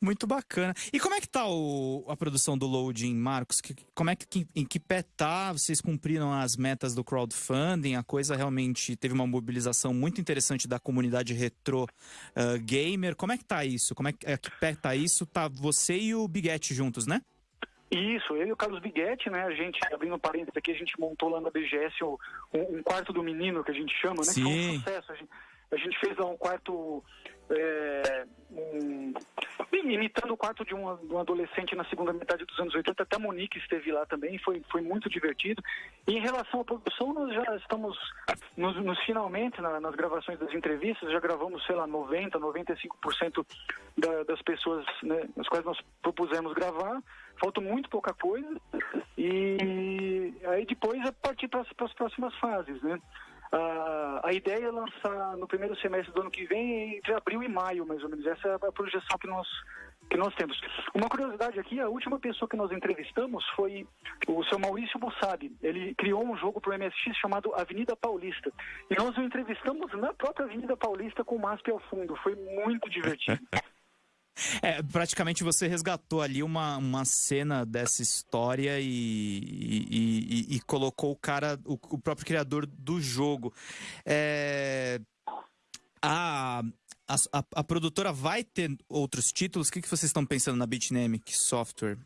Muito bacana. E como é que tá o, a produção do Loading, Marcos? Que, como é que em que pé tá? Vocês cumpriram as metas do crowdfunding? A coisa realmente teve uma mobilização muito interessante da comunidade retro uh, gamer. Como é que tá isso? Como é que, é, que pé tá isso? Tá você e o Biguete juntos, né? Isso, eu e o Carlos Biguetti, né? A gente, abrindo parênteses aqui, a gente montou lá na BGS um, um quarto do menino, que a gente chama, né? Sim. Que foi um sucesso. A gente, a gente fez lá um quarto. É, um, imitando o quarto de um, de um, adolescente na segunda metade dos anos 80, até a Monique esteve lá também, foi, foi muito divertido. E em relação à produção, nós já estamos nos, nos finalmente, na, nas gravações das entrevistas, já gravamos, sei lá, 90%, 95% da, das pessoas né, nas quais nós propusemos gravar falta muito pouca coisa e aí depois é partir para as próximas fases, né? A, a ideia é lançar no primeiro semestre do ano que vem, entre abril e maio, mais ou menos. Essa é a projeção que nós, que nós temos. Uma curiosidade aqui, a última pessoa que nós entrevistamos foi o seu Maurício Bussab. Ele criou um jogo para o MSX chamado Avenida Paulista. E nós o entrevistamos na própria Avenida Paulista com o MASP ao fundo. Foi muito divertido. É, praticamente você resgatou ali uma, uma cena dessa história e, e, e, e colocou o cara, o, o, próprio criador do jogo. É, a, a, a, produtora vai ter outros títulos? O que, que vocês estão pensando na Bitnamic Software?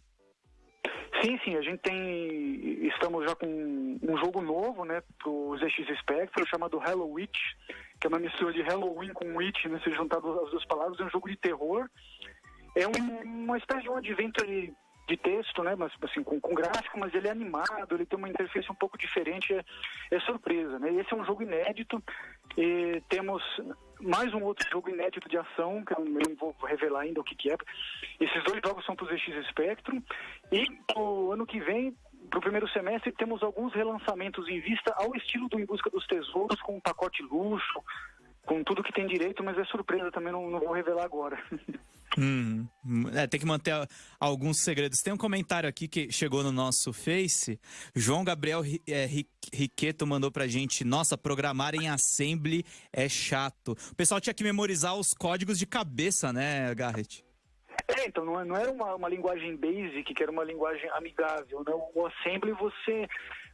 Sim, sim, a gente tem. Estamos já com um jogo novo, né, pro ZX Spectrum, chamado Hello Witch, que é uma mistura de Halloween com Witch, né, se juntar as duas palavras, é um jogo de terror é um, uma espécie de um adventure de texto, né, mas assim, com, com, gráfico, mas ele é animado, ele tem uma interface um pouco diferente, é, é surpresa, né? Esse é um jogo inédito, e temos mais um outro jogo inédito de ação, que eu não vou revelar ainda o que, que é. Esses dois jogos são para o ZX Spectrum, e o ano que vem, para o primeiro semestre, temos alguns relançamentos em vista ao estilo do Em Busca dos Tesouros, com um pacote luxo, com tudo que tem direito, mas é surpresa também, não, não vou revelar agora. Hum, é, tem que manter alguns segredos. Tem um comentário aqui que chegou no nosso Face. João Gabriel é, Riqueto mandou pra gente: Nossa, programar em Assembly é chato. O pessoal tinha que memorizar os códigos de cabeça, né, Garrett? É, então não, é, não era uma, uma linguagem basic, que era uma linguagem amigável. Né? O Assembly você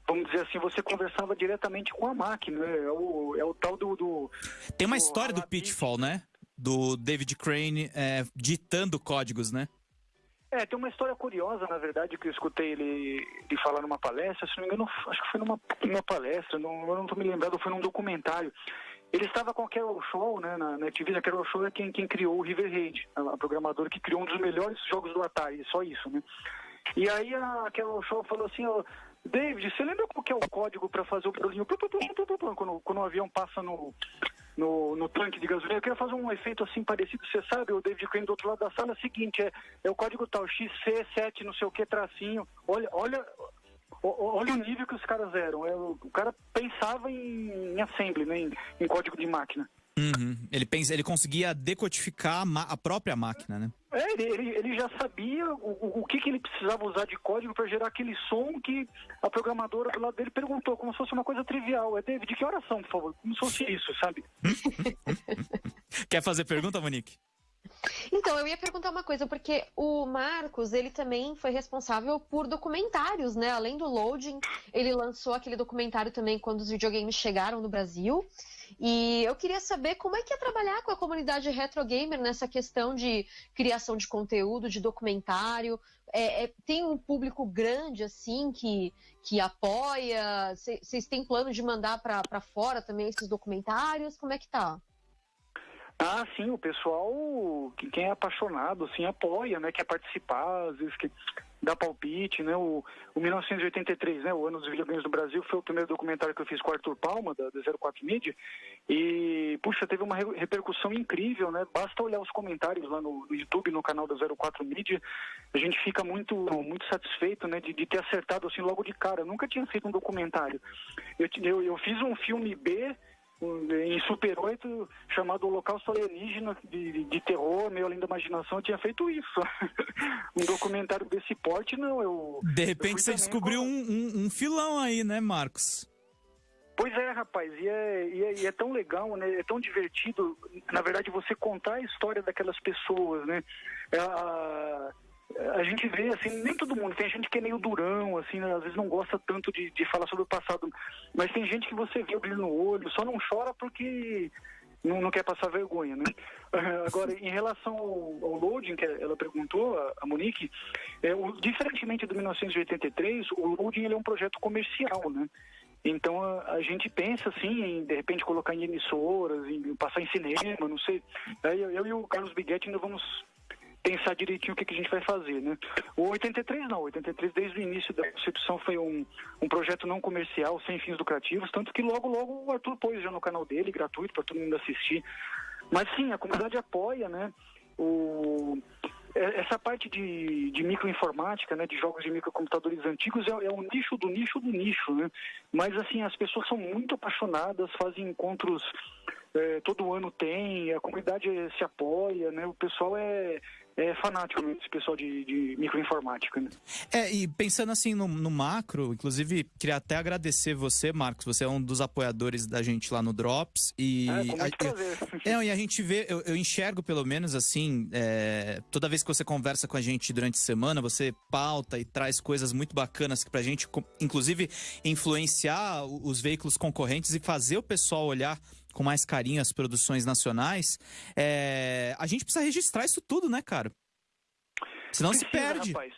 vamos dizer assim, você conversava diretamente com a máquina. Né? É o, é o tal do, do Tem uma do história do Pitfall, né? Do David Crane é, ditando códigos, né? É, tem uma história curiosa, na verdade, que eu escutei ele, ele falar numa palestra, se não me engano, acho que foi numa, numa palestra, não, eu não estou me lembrando, foi num documentário. Ele estava com a Carol Show, né, na, na TV, a Carol Show é quem, quem criou o River Raid, a, a programadora que criou um dos melhores jogos do Atari, só isso, né? E aí a Carol Show falou assim, ó, David, você lembra qual que é o código para fazer o barulhinho quando, quando o avião passa no, no, no, tanque de gasolina? Eu queria fazer um efeito assim parecido, você sabe, o David Crane do outro lado da sala, é o seguinte, é, é o código tal, XC7, não sei o que, tracinho, olha, olha, olha o nível que os caras eram, é, o cara pensava em, em assembly, né, em, em código de máquina. Uhum. Ele, pensa, ele conseguia decodificar a, a própria máquina, né? É, ele, ele já sabia o, o que, que ele precisava usar de código para gerar aquele som que a programadora do lado dele perguntou, como se fosse uma coisa trivial. É, David, que oração, por favor? Como se fosse isso, sabe? Quer fazer pergunta, Monique? Então, eu ia perguntar uma coisa, porque o Marcos, ele também foi responsável por documentários, né? Além do loading, ele lançou aquele documentário também quando os videogames chegaram no Brasil. E eu queria saber como é que é trabalhar com a comunidade retro gamer nessa questão de criação de conteúdo, de documentário. É, é, tem um público grande assim que, que apoia? Vocês têm plano de mandar para fora também esses documentários? Como é que tá? Ah, sim, o pessoal, quem é apaixonado, assim, apoia, né, quer participar, às vezes que dá palpite, né, o, o 1983, né, o ano dos videogames do Brasil, foi o primeiro documentário que eu fiz com o Arthur Palma, da, da 04 Media, e, puxa, teve uma repercussão incrível, né, basta olhar os comentários lá no, no YouTube, no canal da 04 Media, a gente fica muito, muito satisfeito, né, de, de ter acertado, assim, logo de cara, eu nunca tinha feito um documentário, eu, eu, eu fiz um filme B, em Super 8, chamado Holocausto Alienígena, de, de terror, meio além da imaginação, eu tinha feito isso. um documentário desse porte, não, eu... De repente você descobriu com... um, um, um, filão aí, né, Marcos? Pois é, rapaz, e é, e é, e é, tão legal, né, é tão divertido, na verdade, você contar a história daquelas pessoas, né, é, a a gente vê, assim, nem todo mundo, tem gente que é meio durão, assim, né? às vezes não gosta tanto de, de falar sobre o passado, mas tem gente que você vê o brilho no olho, só não chora porque não, não quer passar vergonha, né? Agora, em relação ao, ao loading, que ela perguntou, a, a Monique, é, o, diferentemente do 1983, o loading ele é um projeto comercial, né? Então a, a, gente pensa assim em de repente colocar em emissoras, em passar em cinema, não sei. Eu, eu e o Carlos Biguetti ainda vamos pensar direitinho o que, que a gente vai fazer, né? O 83 não, o 83 desde o início da concepção foi um, um projeto não comercial, sem fins lucrativos, tanto que logo, logo o Arthur pôs já no canal dele, gratuito para todo mundo assistir. Mas sim, a comunidade apoia, né? O, é, essa parte de, de microinformática, né, de jogos de microcomputadores antigos, é, é o nicho do nicho do nicho, né? Mas, assim, as pessoas são muito apaixonadas, fazem encontros é, todo ano tem, a comunidade se apoia, né? O pessoal é, é fanático esse pessoal de, de microinformática. Né? É, e pensando assim no, no, macro, inclusive, queria até agradecer você, Marcos. Você é um dos apoiadores da gente lá no Drops. E, é, com muito prazer. É, e a gente vê, eu, eu enxergo pelo menos assim, é, toda vez que você conversa com a gente durante a semana, você pauta e traz coisas muito bacanas pra gente, inclusive influenciar os veículos concorrentes e fazer o pessoal olhar com mais carinho as produções nacionais, é, a gente precisa registrar isso tudo, né, cara? Senão precisa, se perde. Rapaz.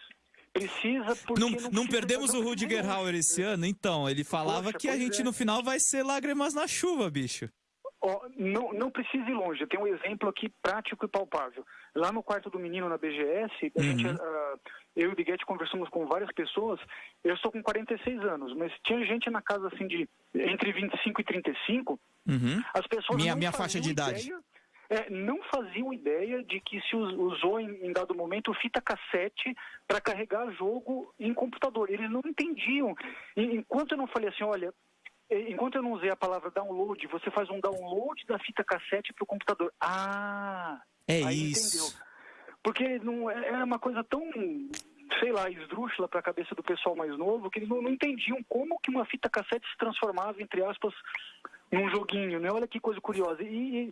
Precisa porque não, não, não perdemos o Rudiger Hauer esse ano, então. Ele falava Poxa, que a gente é. no final vai ser lágrimas na chuva, bicho. Oh, não, não precisa ir longe. Tenho um exemplo aqui prático e palpável. Lá no quarto do menino na BGS, uhum. gente, uh, eu e o Biguete conversamos com várias pessoas. Eu estou com 46 anos, mas tinha gente na casa assim de entre 25 e 35 Uhum. As pessoas minha, minha faixa de idade. É, não faziam ideia de que se usou em, em dado momento fita cassete para carregar jogo em computador. Eles não entendiam. E, enquanto eu não falei assim, olha, enquanto eu não usei a palavra download, você faz um download da fita cassete para o computador. Ah, é isso. Entendeu. Porque não é, é uma coisa tão sei lá, esdrúxula para a cabeça do pessoal mais novo, que eles não, não, entendiam como que uma fita cassete se transformava, entre aspas, num joguinho, né? Olha que coisa curiosa. E,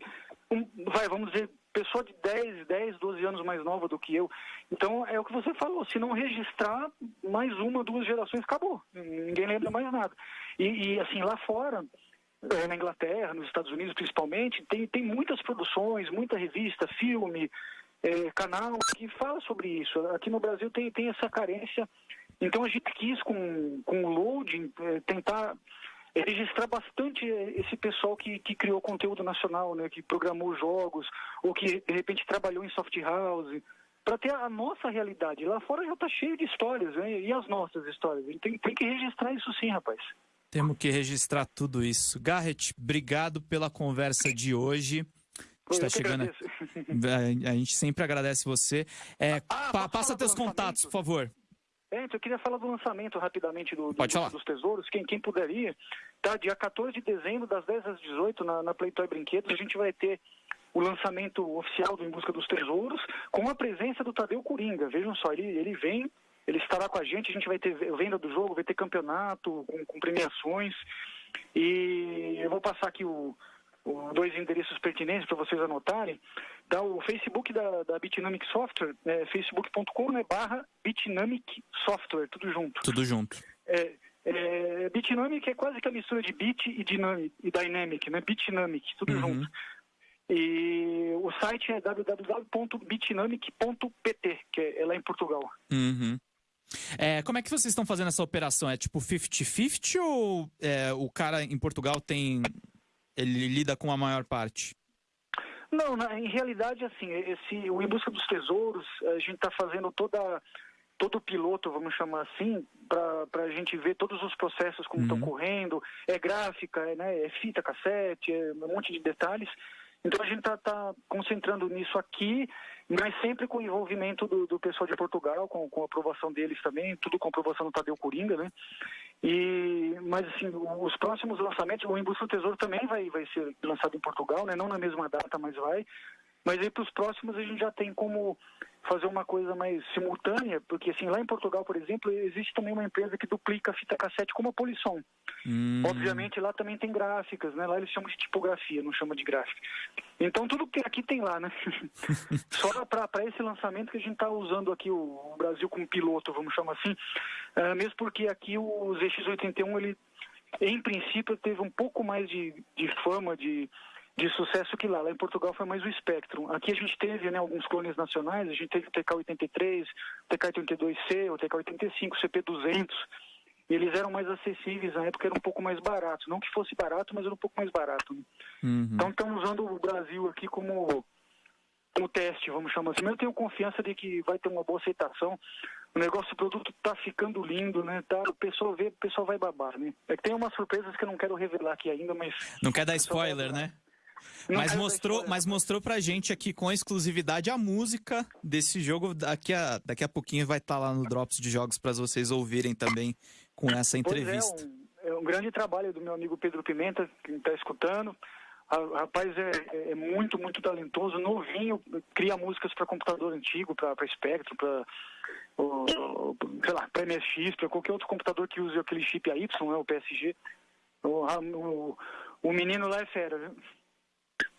um, vai, vamos dizer, pessoa de 10, 10, 12 anos mais nova do que eu. Então, é o que você falou, se não registrar mais uma, duas gerações, acabou. Ninguém lembra mais nada. E, e assim, lá fora, eh, na Inglaterra, nos Estados Unidos principalmente, tem, tem muitas produções, muita revista, filme, é, canal que fala sobre isso. Aqui no Brasil tem, tem essa carência. Então a gente quis, com, com o loading, é, registrar bastante esse pessoal que, que criou conteúdo nacional, né, que programou jogos, ou que de repente trabalhou em soft house, para ter a nossa realidade. Lá fora já está cheio de histórias, né, e as nossas histórias. Tem, tem que registrar isso sim, rapaz. Temos que registrar tudo isso. Garrett, obrigado pela conversa de hoje. Está chegando. A, a gente sempre agradece você. É, ah, pa, passa teus contatos, por favor. É, então eu queria falar do lançamento rapidamente do, do dos Tesouros. Quem, quem puderia, tá? Dia 14 de dezembro, das 10 às 18, na, na Playtoy Brinquedos, a gente vai ter o lançamento oficial do Em Busca dos Tesouros, com a presença do Tadeu Coringa. Vejam só, ele, ele vem, ele estará com a gente, a gente vai ter venda do jogo, vai ter campeonato com, com premiações. E eu vou passar aqui o, dois endereços pertinentes para vocês anotarem. Dá o Facebook da, da Bitnamic Software, é, facebook.com né, barra Bitnamic Software, tudo junto. Tudo junto. É, é, Bitnamic é quase que a mistura de Bit e, dynamic, e Dynamic, né? Bitnamic, tudo uhum. junto. E o site é www.bitnamic.pt, que é, é lá em Portugal. Uhum. É, como é que vocês estão fazendo essa operação? É tipo 50-50 ou é, o cara em Portugal tem ele lida com a maior parte? Não, na, em realidade, assim, esse, o Em Busca dos Tesouros, a gente está fazendo toda, todo o piloto, vamos chamar assim, para a gente ver todos os processos como estão uhum. correndo, é gráfica, é, né, é fita cassete, é um monte de detalhes. Então a gente está tá concentrando nisso aqui, mas sempre com o envolvimento do, do pessoal de Portugal, com, com, a aprovação deles também, tudo com a aprovação do Tadeu Coringa, né? E, mas assim, os próximos lançamentos, o Em do Tesouro também vai, vai ser lançado em Portugal, né? Não na mesma data, mas vai. Mas aí para os próximos a gente já tem como fazer uma coisa mais simultânea, porque assim, lá em Portugal, por exemplo, existe também uma empresa que duplica a fita cassete como a Polisson. Hum. Obviamente lá também tem gráficas, né? Lá eles chamam de tipografia, não chama de gráfica. Então tudo que aqui tem lá, né? Só para esse lançamento que a gente está usando aqui o, o, Brasil como piloto, vamos chamar assim, uh, mesmo porque aqui o ZX81, ele em princípio teve um pouco mais de, de fama, de de sucesso que lá. Lá em Portugal foi mais o Spectrum. Aqui a gente teve né, alguns clones nacionais, a gente teve o TK-83, o TK-82C, o TK-85, o CP-200. E eles eram mais acessíveis, na época era um pouco mais barato. Não que fosse barato, mas era um pouco mais barato. Né? Uhum. Então estamos usando o Brasil aqui como, como teste, vamos chamar assim. Mas eu tenho confiança de que vai ter uma boa aceitação. O negócio do produto está ficando lindo, né? Tá, o pessoal vê, o pessoal vai babar, né? É que tem umas surpresas que eu não quero revelar aqui ainda, mas... Não quer dar spoiler, né? Mas mostrou, mas mostrou pra gente aqui com exclusividade a música desse jogo. Daqui a, daqui a pouquinho vai estar tá lá no Drops de Jogos para vocês ouvirem também com essa entrevista. É um, é, um, grande trabalho do meu amigo Pedro Pimenta, que está escutando. O rapaz é, é, muito, muito talentoso, novinho, cria músicas para computador antigo, para Spectrum, para sei lá, para MSX, para qualquer outro computador que use aquele chip AY, né, o PSG. O, o, o menino lá é fera, viu?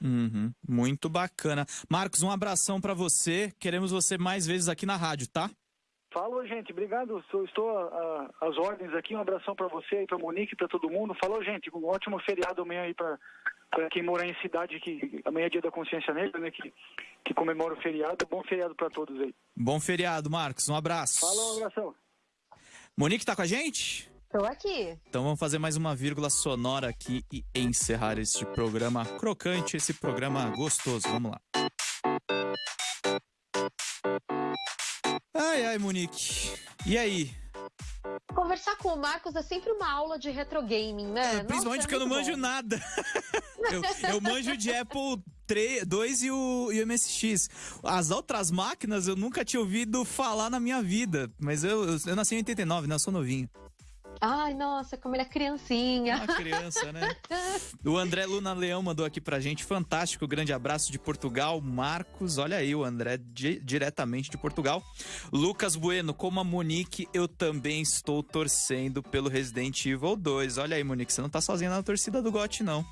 Uhum, muito bacana. Marcos, um abração para você. Queremos você mais vezes aqui na rádio, tá? Falou, gente. Obrigado. Estou às ordens aqui. Um abração para você e para Monique, para todo mundo. Falou, gente. Um ótimo feriado amanhã aí para quem mora em cidade que amanhã é dia da consciência negra, né? Que, que comemora o feriado. Bom feriado para todos aí. Bom feriado, Marcos. Um abraço. Falou, um abração. Monique tá com a gente? Tô aqui. Então vamos fazer mais uma vírgula sonora aqui e encerrar este programa crocante, esse programa gostoso. Vamos lá. Ai, ai, Monique. E aí? Conversar com o Marcos é sempre uma aula de retro gaming, né? É, principalmente porque é eu não manjo bom. nada. eu, eu, manjo de Apple 3, 2 e o, e o MSX. As outras máquinas eu nunca tinha ouvido falar na minha vida. Mas eu, eu, eu nasci em 89, né? Eu sou novinho. Ai, nossa, como ele é criancinha. Uma criança, né? o André Luna Leão mandou aqui pra gente. Fantástico, grande abraço de Portugal. Marcos, olha aí o André di diretamente de Portugal. Lucas Bueno, como a Monique, eu também estou torcendo pelo Resident Evil 2. Olha aí, Monique, você não tá sozinha na torcida do GOT, não.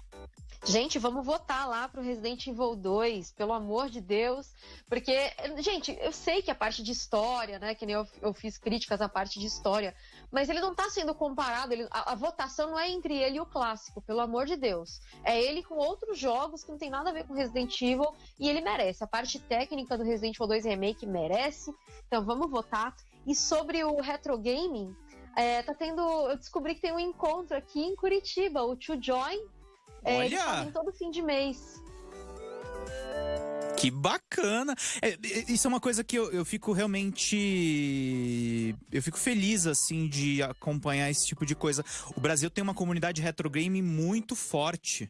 Gente, vamos votar lá pro Resident Evil 2, pelo amor de Deus. Porque, gente, eu sei que a parte de história, né? Que nem eu, eu fiz críticas à parte de história, mas ele não tá sendo comparado. Ele, a, a, votação não é entre ele e o clássico, pelo amor de Deus. É ele com outros jogos que não tem nada a ver com Resident Evil e ele merece. A parte técnica do Resident Evil 2 Remake merece. Então vamos votar. E sobre o retro gaming, é, tá tendo. Eu descobri que tem um encontro aqui em Curitiba, o To Join é, Olha! Todo fim de mês. Que bacana! É, isso é uma coisa que eu, eu fico realmente. Eu fico feliz, assim, de acompanhar esse tipo de coisa. O Brasil tem uma comunidade retro game muito forte.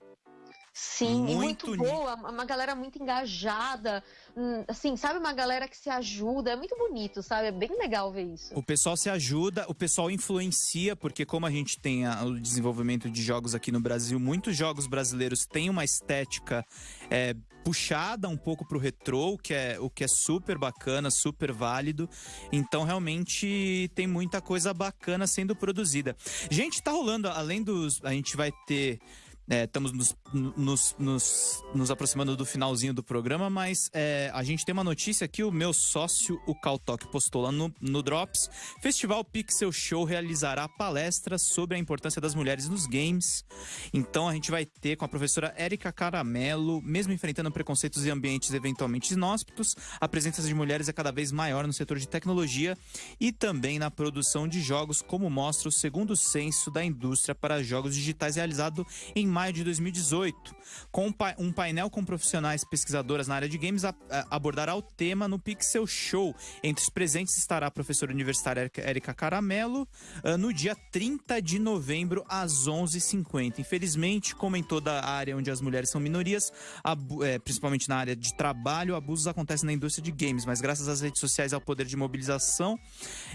Sim, muito, muito boa, uma galera muito engajada, hum, assim, sabe, uma galera que se ajuda, é muito bonito, sabe? É bem legal ver isso. O pessoal se ajuda, o pessoal influencia, porque como a gente tem a, o desenvolvimento de jogos aqui no Brasil, muitos jogos brasileiros têm uma estética é, puxada um pouco pro retrô, o que é, o que é super bacana, super válido. Então, realmente, tem muita coisa bacana sendo produzida. Gente, tá rolando, além dos. A gente vai ter é, estamos nos, nos, nos, nos, aproximando do finalzinho do programa, mas é, a gente tem uma notícia que o meu sócio, o Caltok, postou lá no, no Drops. Festival Pixel Show realizará palestras sobre a importância das mulheres nos games. Então a gente vai ter com a professora Érica Caramelo, mesmo enfrentando preconceitos e ambientes eventualmente inóspitos, a presença de mulheres é cada vez maior no setor de tecnologia e também na produção de jogos, como mostra o segundo censo da indústria para jogos digitais realizado em maio de 2018. Com um painel com profissionais pesquisadoras na área de games, abordará o tema no Pixel Show. Entre os presentes estará a professora universitária Erika Caramelo, ah, no dia 30 de novembro, às 11h50. Infelizmente, como em toda a área onde as mulheres são minorias, é, principalmente na área de trabalho, abusos acontecem na indústria de games, mas graças às redes sociais e ao poder de mobilização,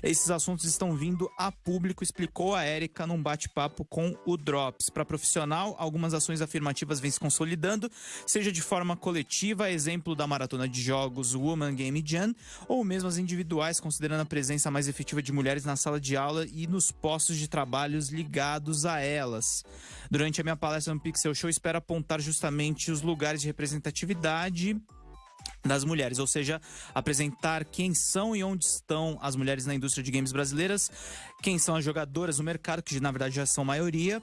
esses assuntos estão vindo a público, explicou a Erika num bate-papo com o Drops. Para profissional, algumas ações afirmativas vêm se consolidando, seja de forma coletiva, exemplo da maratona de jogos Woman Game Jam, ou mesmo as individuais, considerando a presença mais efetiva de mulheres na sala de aula e nos postos de trabalhos ligados a elas. Durante a minha palestra no Pixel Show, espero apontar justamente os lugares de representatividade das mulheres, ou seja, apresentar quem são e onde estão as mulheres na indústria de games brasileiras, quem são as jogadoras no mercado, que na verdade já são maioria,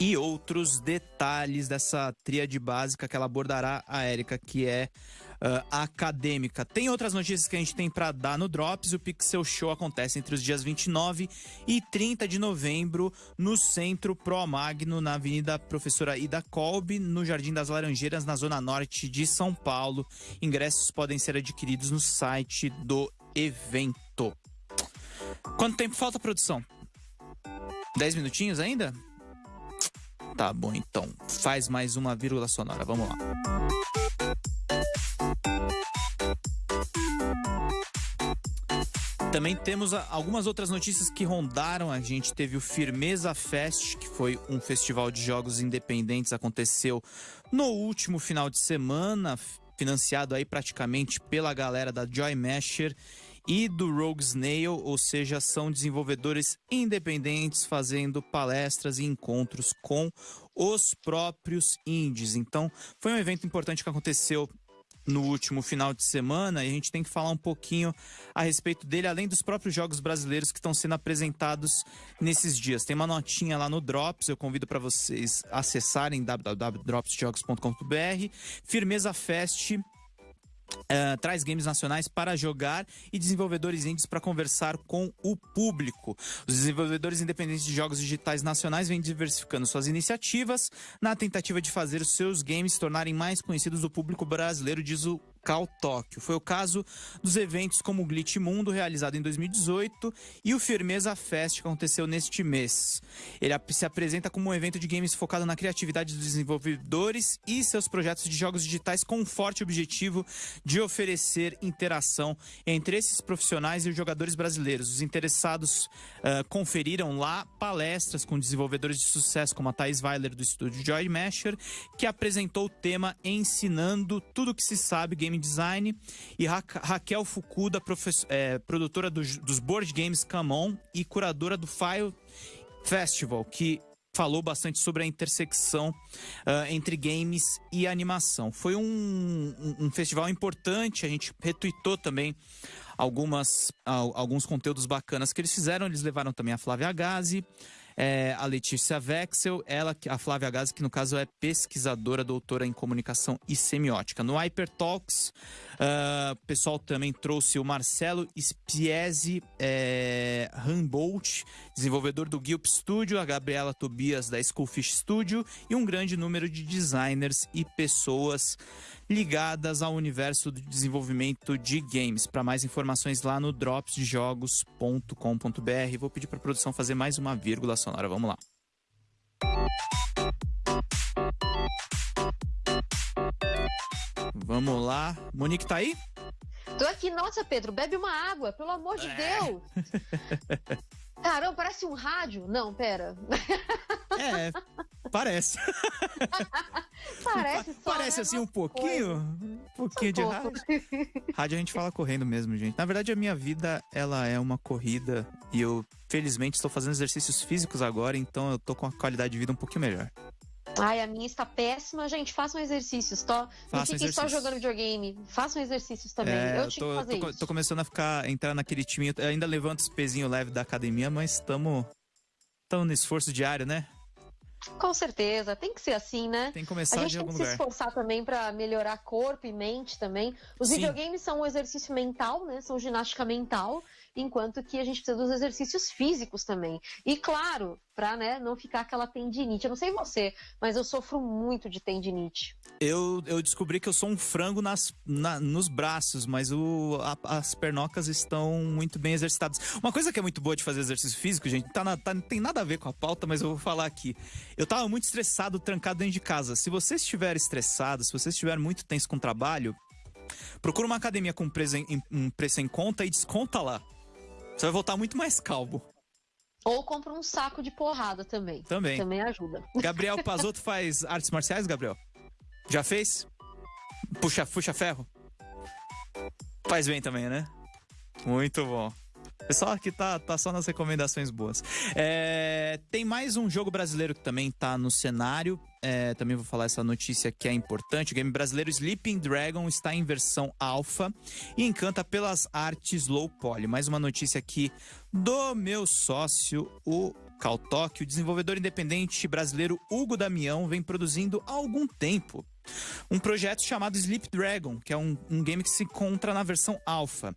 e outros detalhes dessa tríade básica que ela abordará a Érica, que é uh, acadêmica. Tem outras notícias que a gente tem para dar no Drops. O Pixel Show acontece entre os dias 29 e 30 de novembro no Centro Pro Magno, na Avenida Professora Ida Kolbe, no Jardim das Laranjeiras, na Zona Norte de São Paulo. Ingressos podem ser adquiridos no site do evento. Quanto tempo falta, produção? 10 minutinhos ainda? Tá bom, então. Faz mais uma vírgula sonora. Vamos lá. Também temos algumas outras notícias que rondaram. A gente teve o Firmeza Fest, que foi um festival de jogos independentes, aconteceu no último final de semana, financiado aí praticamente pela galera da Joy Masher e do Rogue Snail, ou seja, são desenvolvedores independentes fazendo palestras e encontros com os próprios indies. Então, foi um evento importante que aconteceu no último final de semana e a gente tem que falar um pouquinho a respeito dele, além dos próprios jogos brasileiros que estão sendo apresentados nesses dias. Tem uma notinha lá no Drops, eu convido para vocês acessarem www.dropsjogos.com.br. Firmeza Fest Uh, traz games nacionais para jogar e desenvolvedores indies para conversar com o público. Os desenvolvedores independentes de jogos digitais nacionais vêm diversificando suas iniciativas na tentativa de fazer seus games se tornarem mais conhecidos do público brasileiro, diz o Cal Tóquio. Foi o caso dos eventos como o Glitch Mundo, realizado em 2018, e o Firmeza Fest, que aconteceu neste mês. Ele se apresenta como um evento de games focado na criatividade dos desenvolvedores e seus projetos de jogos digitais com um forte objetivo de oferecer interação entre esses profissionais e os jogadores brasileiros. Os interessados uh, conferiram lá palestras com desenvolvedores de sucesso, como a Thais Weiler, do estúdio Joy Masher, que apresentou o tema Ensinando Tudo o que se sabe Game Design, e Ra Raquel Fukuda, é, produtora dos, dos board games Come On e curadora do File Festival, que falou bastante sobre a intersecção uh, entre games e animação. Foi um, um, um, festival importante, a gente retweetou também algumas, alguns conteúdos bacanas que eles fizeram. Eles levaram também a Flávia Gazi, é, a Letícia Vexel, ela, a Flávia Gazi, que no caso é pesquisadora, doutora em comunicação e semiótica. No Hyper Talks, uh, o pessoal também trouxe o Marcelo Spiesi é, Humboldt, desenvolvedor do Gilp Studio, a Gabriela Tobias da Schoolfish Studio e um grande número de designers e pessoas ligadas ao universo do desenvolvimento de games. Para mais informações lá no dropsdejogos.com.br. Vou pedir para a produção fazer mais uma vírgula sonora. Vamos lá. Vamos lá. Monique tá aí? Tô aqui. Nossa, Pedro, bebe uma água, pelo amor de é. Deus. Caramba, parece um rádio. Não, pera. É, parece. parece só, Parece né? assim um pouquinho, um pouquinho de rádio. Rádio a gente fala correndo mesmo, gente. Na verdade, a minha vida, ela é uma corrida e eu, felizmente, estou fazendo exercícios físicos agora, então eu tô com a qualidade de vida um pouquinho melhor. Ai, a minha está péssima. Gente, façam exercícios. Tô... Não fiquem só jogando videogame. Façam exercícios também. É, eu tinha tô, que fazer tô, isso. Tô começando a ficar, entrar naquele time. Eu ainda levanto os pezinhos leve da academia, mas estamos no esforço diário, né? Com certeza, tem que ser assim, né? Tem que começar A gente tem que lugar. se esforçar também para melhorar corpo e mente também. Os Sim. videogames são um exercício mental, né? São ginástica mental enquanto que a gente precisa dos exercícios físicos também. E claro, para né, não ficar aquela tendinite. Eu não sei você, mas eu sofro muito de tendinite. Eu, eu descobri que eu sou um frango nas, na, nos braços, mas o, a, as pernocas estão muito bem exercitadas. Uma coisa que é muito boa de fazer exercício físico, gente, tá na, tá, tem nada a ver com a pauta, mas eu vou falar aqui. Eu tava muito estressado, trancado dentro de casa. Se você estiver estressado, se você estiver muito tenso com o trabalho, procura uma academia com preço em, um preço em conta e desconta lá. Você vai voltar muito mais calmo. Ou compra um saco de porrada também. Também. Também ajuda. Gabriel Pazotto faz artes marciais, Gabriel? Já fez? Puxa, puxa ferro? Faz bem também, né? Muito bom. Pessoal aqui tá, tá só nas recomendações boas. É, tem mais um jogo brasileiro que também tá no cenário. É, também vou falar essa notícia que é importante. O game brasileiro Sleeping Dragon está em versão alfa e encanta pelas artes low poly. Mais uma notícia aqui do meu sócio, o Caltoque. O desenvolvedor independente brasileiro Hugo Damião vem produzindo há algum tempo um projeto chamado Sleep Dragon, que é um, um, game que se encontra na versão alfa.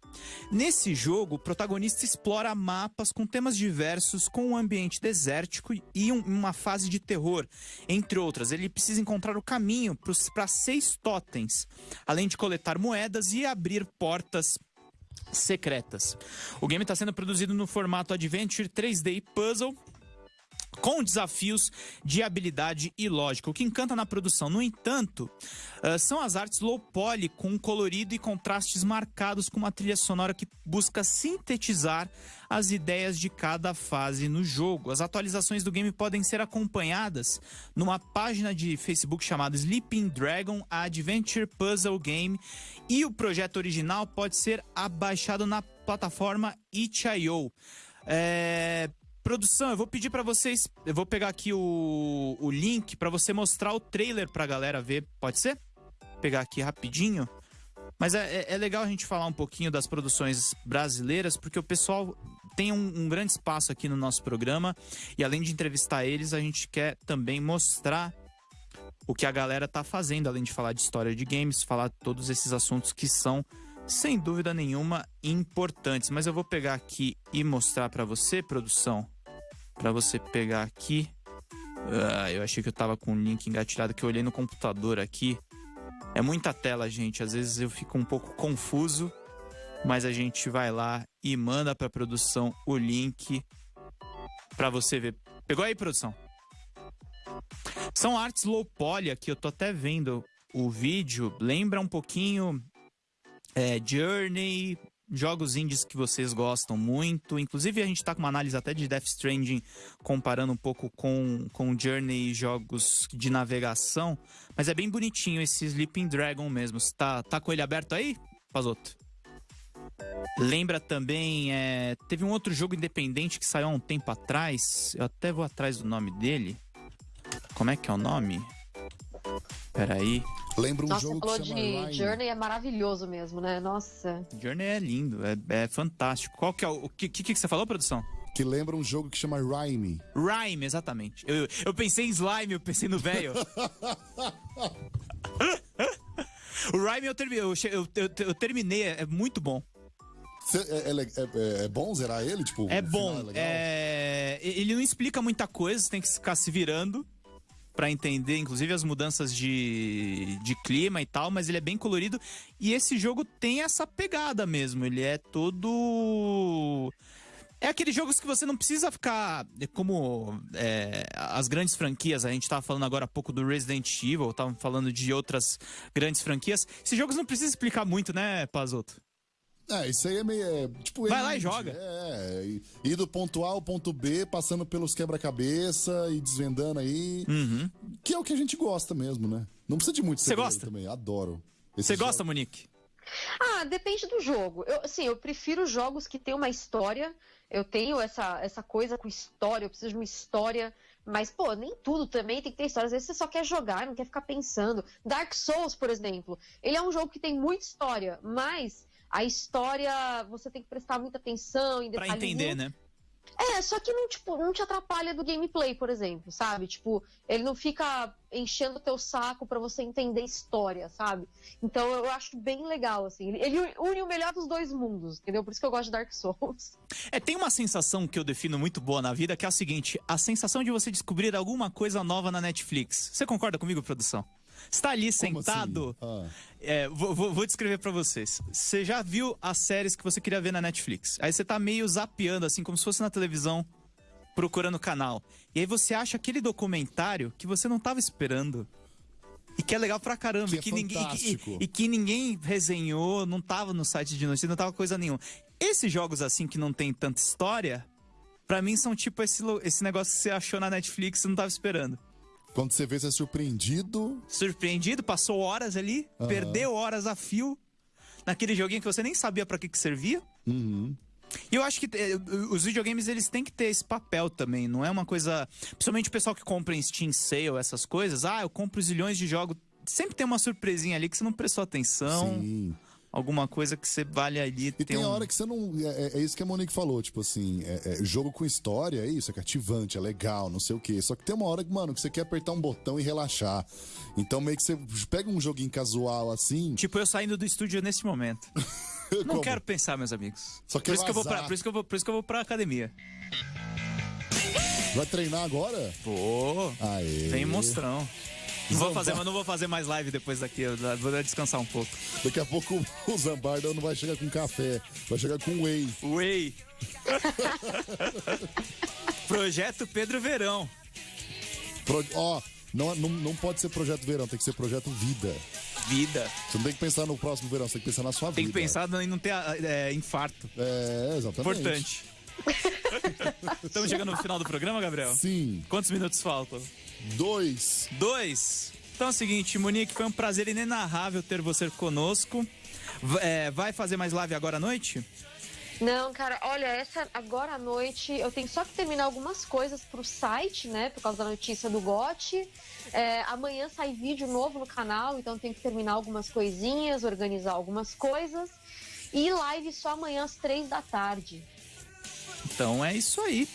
Nesse jogo, o protagonista explora mapas com temas diversos, com um ambiente desértico e um, uma fase de terror, entre outras. Ele precisa encontrar o caminho para seis totens, além de coletar moedas e abrir portas secretas. O game está sendo produzido no formato Adventure 3D Puzzle com desafios de habilidade e lógica. O que encanta na produção, no entanto, uh, são as artes low poly com colorido e contrastes marcados com uma trilha sonora que busca sintetizar as ideias de cada fase no jogo. As atualizações do game podem ser acompanhadas numa página de Facebook chamada Sleeping Dragon Adventure Puzzle Game e o projeto original pode ser abaixado na plataforma itch.io. É, Produção, eu vou pedir para vocês, eu vou pegar aqui o, o link para você mostrar o trailer pra galera ver, pode ser? Pegar aqui rapidinho. Mas é, é, é, legal a gente falar um pouquinho das produções brasileiras, porque o pessoal tem um, um, grande espaço aqui no nosso programa. E além de entrevistar eles, a gente quer também mostrar o que a galera tá fazendo, além de falar de história de games, falar todos esses assuntos que são, sem dúvida nenhuma, importantes. Mas eu vou pegar aqui e mostrar para você, produção para você pegar aqui. Ah, eu achei que eu tava com o link engatilhado que eu olhei no computador aqui. É muita tela, gente. Às vezes eu fico um pouco confuso, mas a gente vai lá e manda para produção o link para você ver. Pegou aí, produção? São artes low poly aqui, eu tô até vendo o vídeo. Lembra um pouquinho é, Journey, jogos indies que vocês gostam muito. Inclusive, a gente tá com uma análise até de Death Stranding, comparando um pouco com, com Journey e jogos de navegação. Mas é bem bonitinho esse Sleeping Dragon mesmo. Você tá, tá com ele aberto aí, Pazoto? Lembra também, é, teve um outro jogo independente que saiu há um tempo atrás. Eu até vou atrás do nome dele. Como é que é o nome? Peraí. Lembra um Nossa, jogo você falou que de chama Rhyme? Journey, é maravilhoso mesmo, né? Nossa. Journey é lindo, é, é fantástico. Qual que é o. O que, que, que você falou, produção? Que lembra um jogo que chama Rhyme. Rhyme, exatamente. Eu, eu pensei em slime, eu pensei no velho. o Rhyme eu, eu, eu- eu- eu terminei, é muito bom. Cê- é, é é- é bom zerar ele? Tipo, É bom. legal? É, ele não explica muita coisa, você tem que ficar se virando pra entender, inclusive as mudanças de, de clima e tal, mas ele é bem colorido. E esse jogo tem essa pegada mesmo. Ele é todo. É aqueles jogos que você não precisa ficar. é Como é, as grandes franquias, a gente tava falando agora há pouco do Resident Evil, tava falando de outras grandes franquias. Esses jogos não precisa explicar muito, né, Pazoto? É, isso aí é meio. é, tipo, Vai lá e joga. É, e- ir do ponto A ao ponto B, passando pelos quebra-cabeça e desvendando aí. Uhum. Que é o que a gente gosta mesmo, né? Não precisa de muito Você gosta? também. Adoro. Você gosta, Monique? Ah, depende do jogo. Eu, assim, eu prefiro jogos que têm uma história. Eu tenho essa, essa coisa com história, eu preciso de uma história. Mas, pô, nem tudo também tem que ter história. Às vezes você só quer jogar, não quer ficar pensando. Dark Souls, por exemplo, ele é um jogo que tem muita história, mas a história você tem que prestar muita atenção em Pra detalhes. entender, né? É, só que não, tipo, não te atrapalha do gameplay, por exemplo, sabe? Tipo, ele não fica enchendo o teu saco pra você entender história, sabe? Então eu acho bem legal, assim. Ele, ele une o melhor dos dois mundos, entendeu? Por isso que eu gosto de Dark Souls. É, tem uma sensação que eu defino muito boa na vida, que é a seguinte: a sensação de você descobrir alguma coisa nova na Netflix. Você concorda comigo, produção? Você tá ali Como sentado. assim? Ah, é, vou, vou- vou descrever pra vocês. Você já viu as séries que você queria ver na Netflix? Aí você tá meio zapeando, assim, como se fosse na televisão, procurando o canal. E aí você acha aquele documentário que você não tava esperando. E que é legal pra caramba. Que e, é que ninguém, e, fantástico. e- que ninguém resenhou, não tava no site de notícia, não tava coisa nenhuma. Esses jogos assim que não tem tanta história, pra mim são tipo esse, esse negócio que você achou na Netflix e não tava esperando. Quando você vê, você é surpreendido. Surpreendido, passou horas ali, Aham. perdeu horas a fio naquele joguinho que você nem sabia pra que que servia. Uhum. E eu acho que eh, os videogames eles têm que ter esse papel também, não é uma coisa, principalmente o pessoal que compra em Steam Sale, essas coisas, ah, eu compro zilhões de jogos, sempre tem uma surpresinha ali que você não prestou atenção, Sim. Alguma coisa que você vale ali E tem um... hora que você não. É, é- é isso que a Monique falou, tipo assim, é- é jogo com história, é isso, é cativante, é legal, não sei o quê. Só que tem uma hora que, mano, que você quer apertar um botão e relaxar. Então meio que você pega um joguinho casual assim. Tipo eu saindo do estúdio nesse momento. Não como? quero pensar, meus amigos. Só por quer isso que eu vou pra, por isso que eu vou, por isso que eu vou pra academia. Vai treinar agora? Pô, Aê. vem monstrão. Vou fazer, mas não vou fazer mais live depois daqui, vou descansar um pouco. Daqui a pouco o Zambarda não vai chegar com café, vai chegar com whey. Whey. Projeto Pedro Verão. Pro- Ó, não, não, não pode ser projeto verão, tem que ser projeto vida. Vida. Você não tem que pensar no próximo verão, você tem que pensar na sua Tem que vida. pensar em não ter é, infarto. É, exatamente. Importante. Estamos chegando no final do programa, Gabriel? Sim, Quantos minutos faltam? Dois. Dois. Então é o seguinte, Monique, foi um prazer inenarrável ter você conosco. É, vai fazer mais live agora à noite? Não, cara, olha, essa agora à noite eu tenho só que terminar algumas coisas pro site, né? Por causa da notícia do GOT. É, amanhã sai vídeo novo no canal, então eu tenho que terminar algumas coisinhas, organizar algumas coisas. E live só amanhã às três da tarde. Então é isso aí.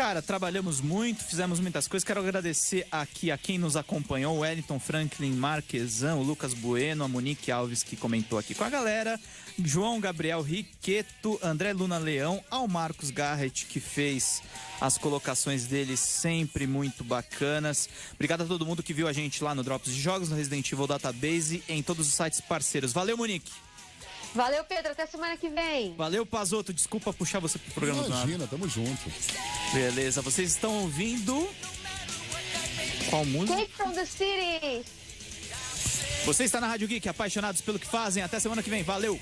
Cara, trabalhamos muito, fizemos muitas coisas. Quero agradecer aqui a quem nos acompanhou: o Wellington Franklin Marquesan, o Lucas Bueno, a Monique Alves, que comentou aqui com a galera, João Gabriel Riqueto, André Luna Leão, ao Marcos Garrett, que fez as colocações dele sempre muito bacanas. Obrigado a todo mundo que viu a gente lá no Drops de Jogos, no Resident Evil Database, em todos os sites parceiros. Valeu, Monique! Valeu, Pedro, até semana que vem. Valeu, Pazoto. Desculpa puxar você pro programa do nada. Imagina, tamo junto. Beleza, vocês estão ouvindo. Qual música? Take from the city! Você está na Rádio Geek, apaixonados pelo que fazem. Até semana que vem. Valeu!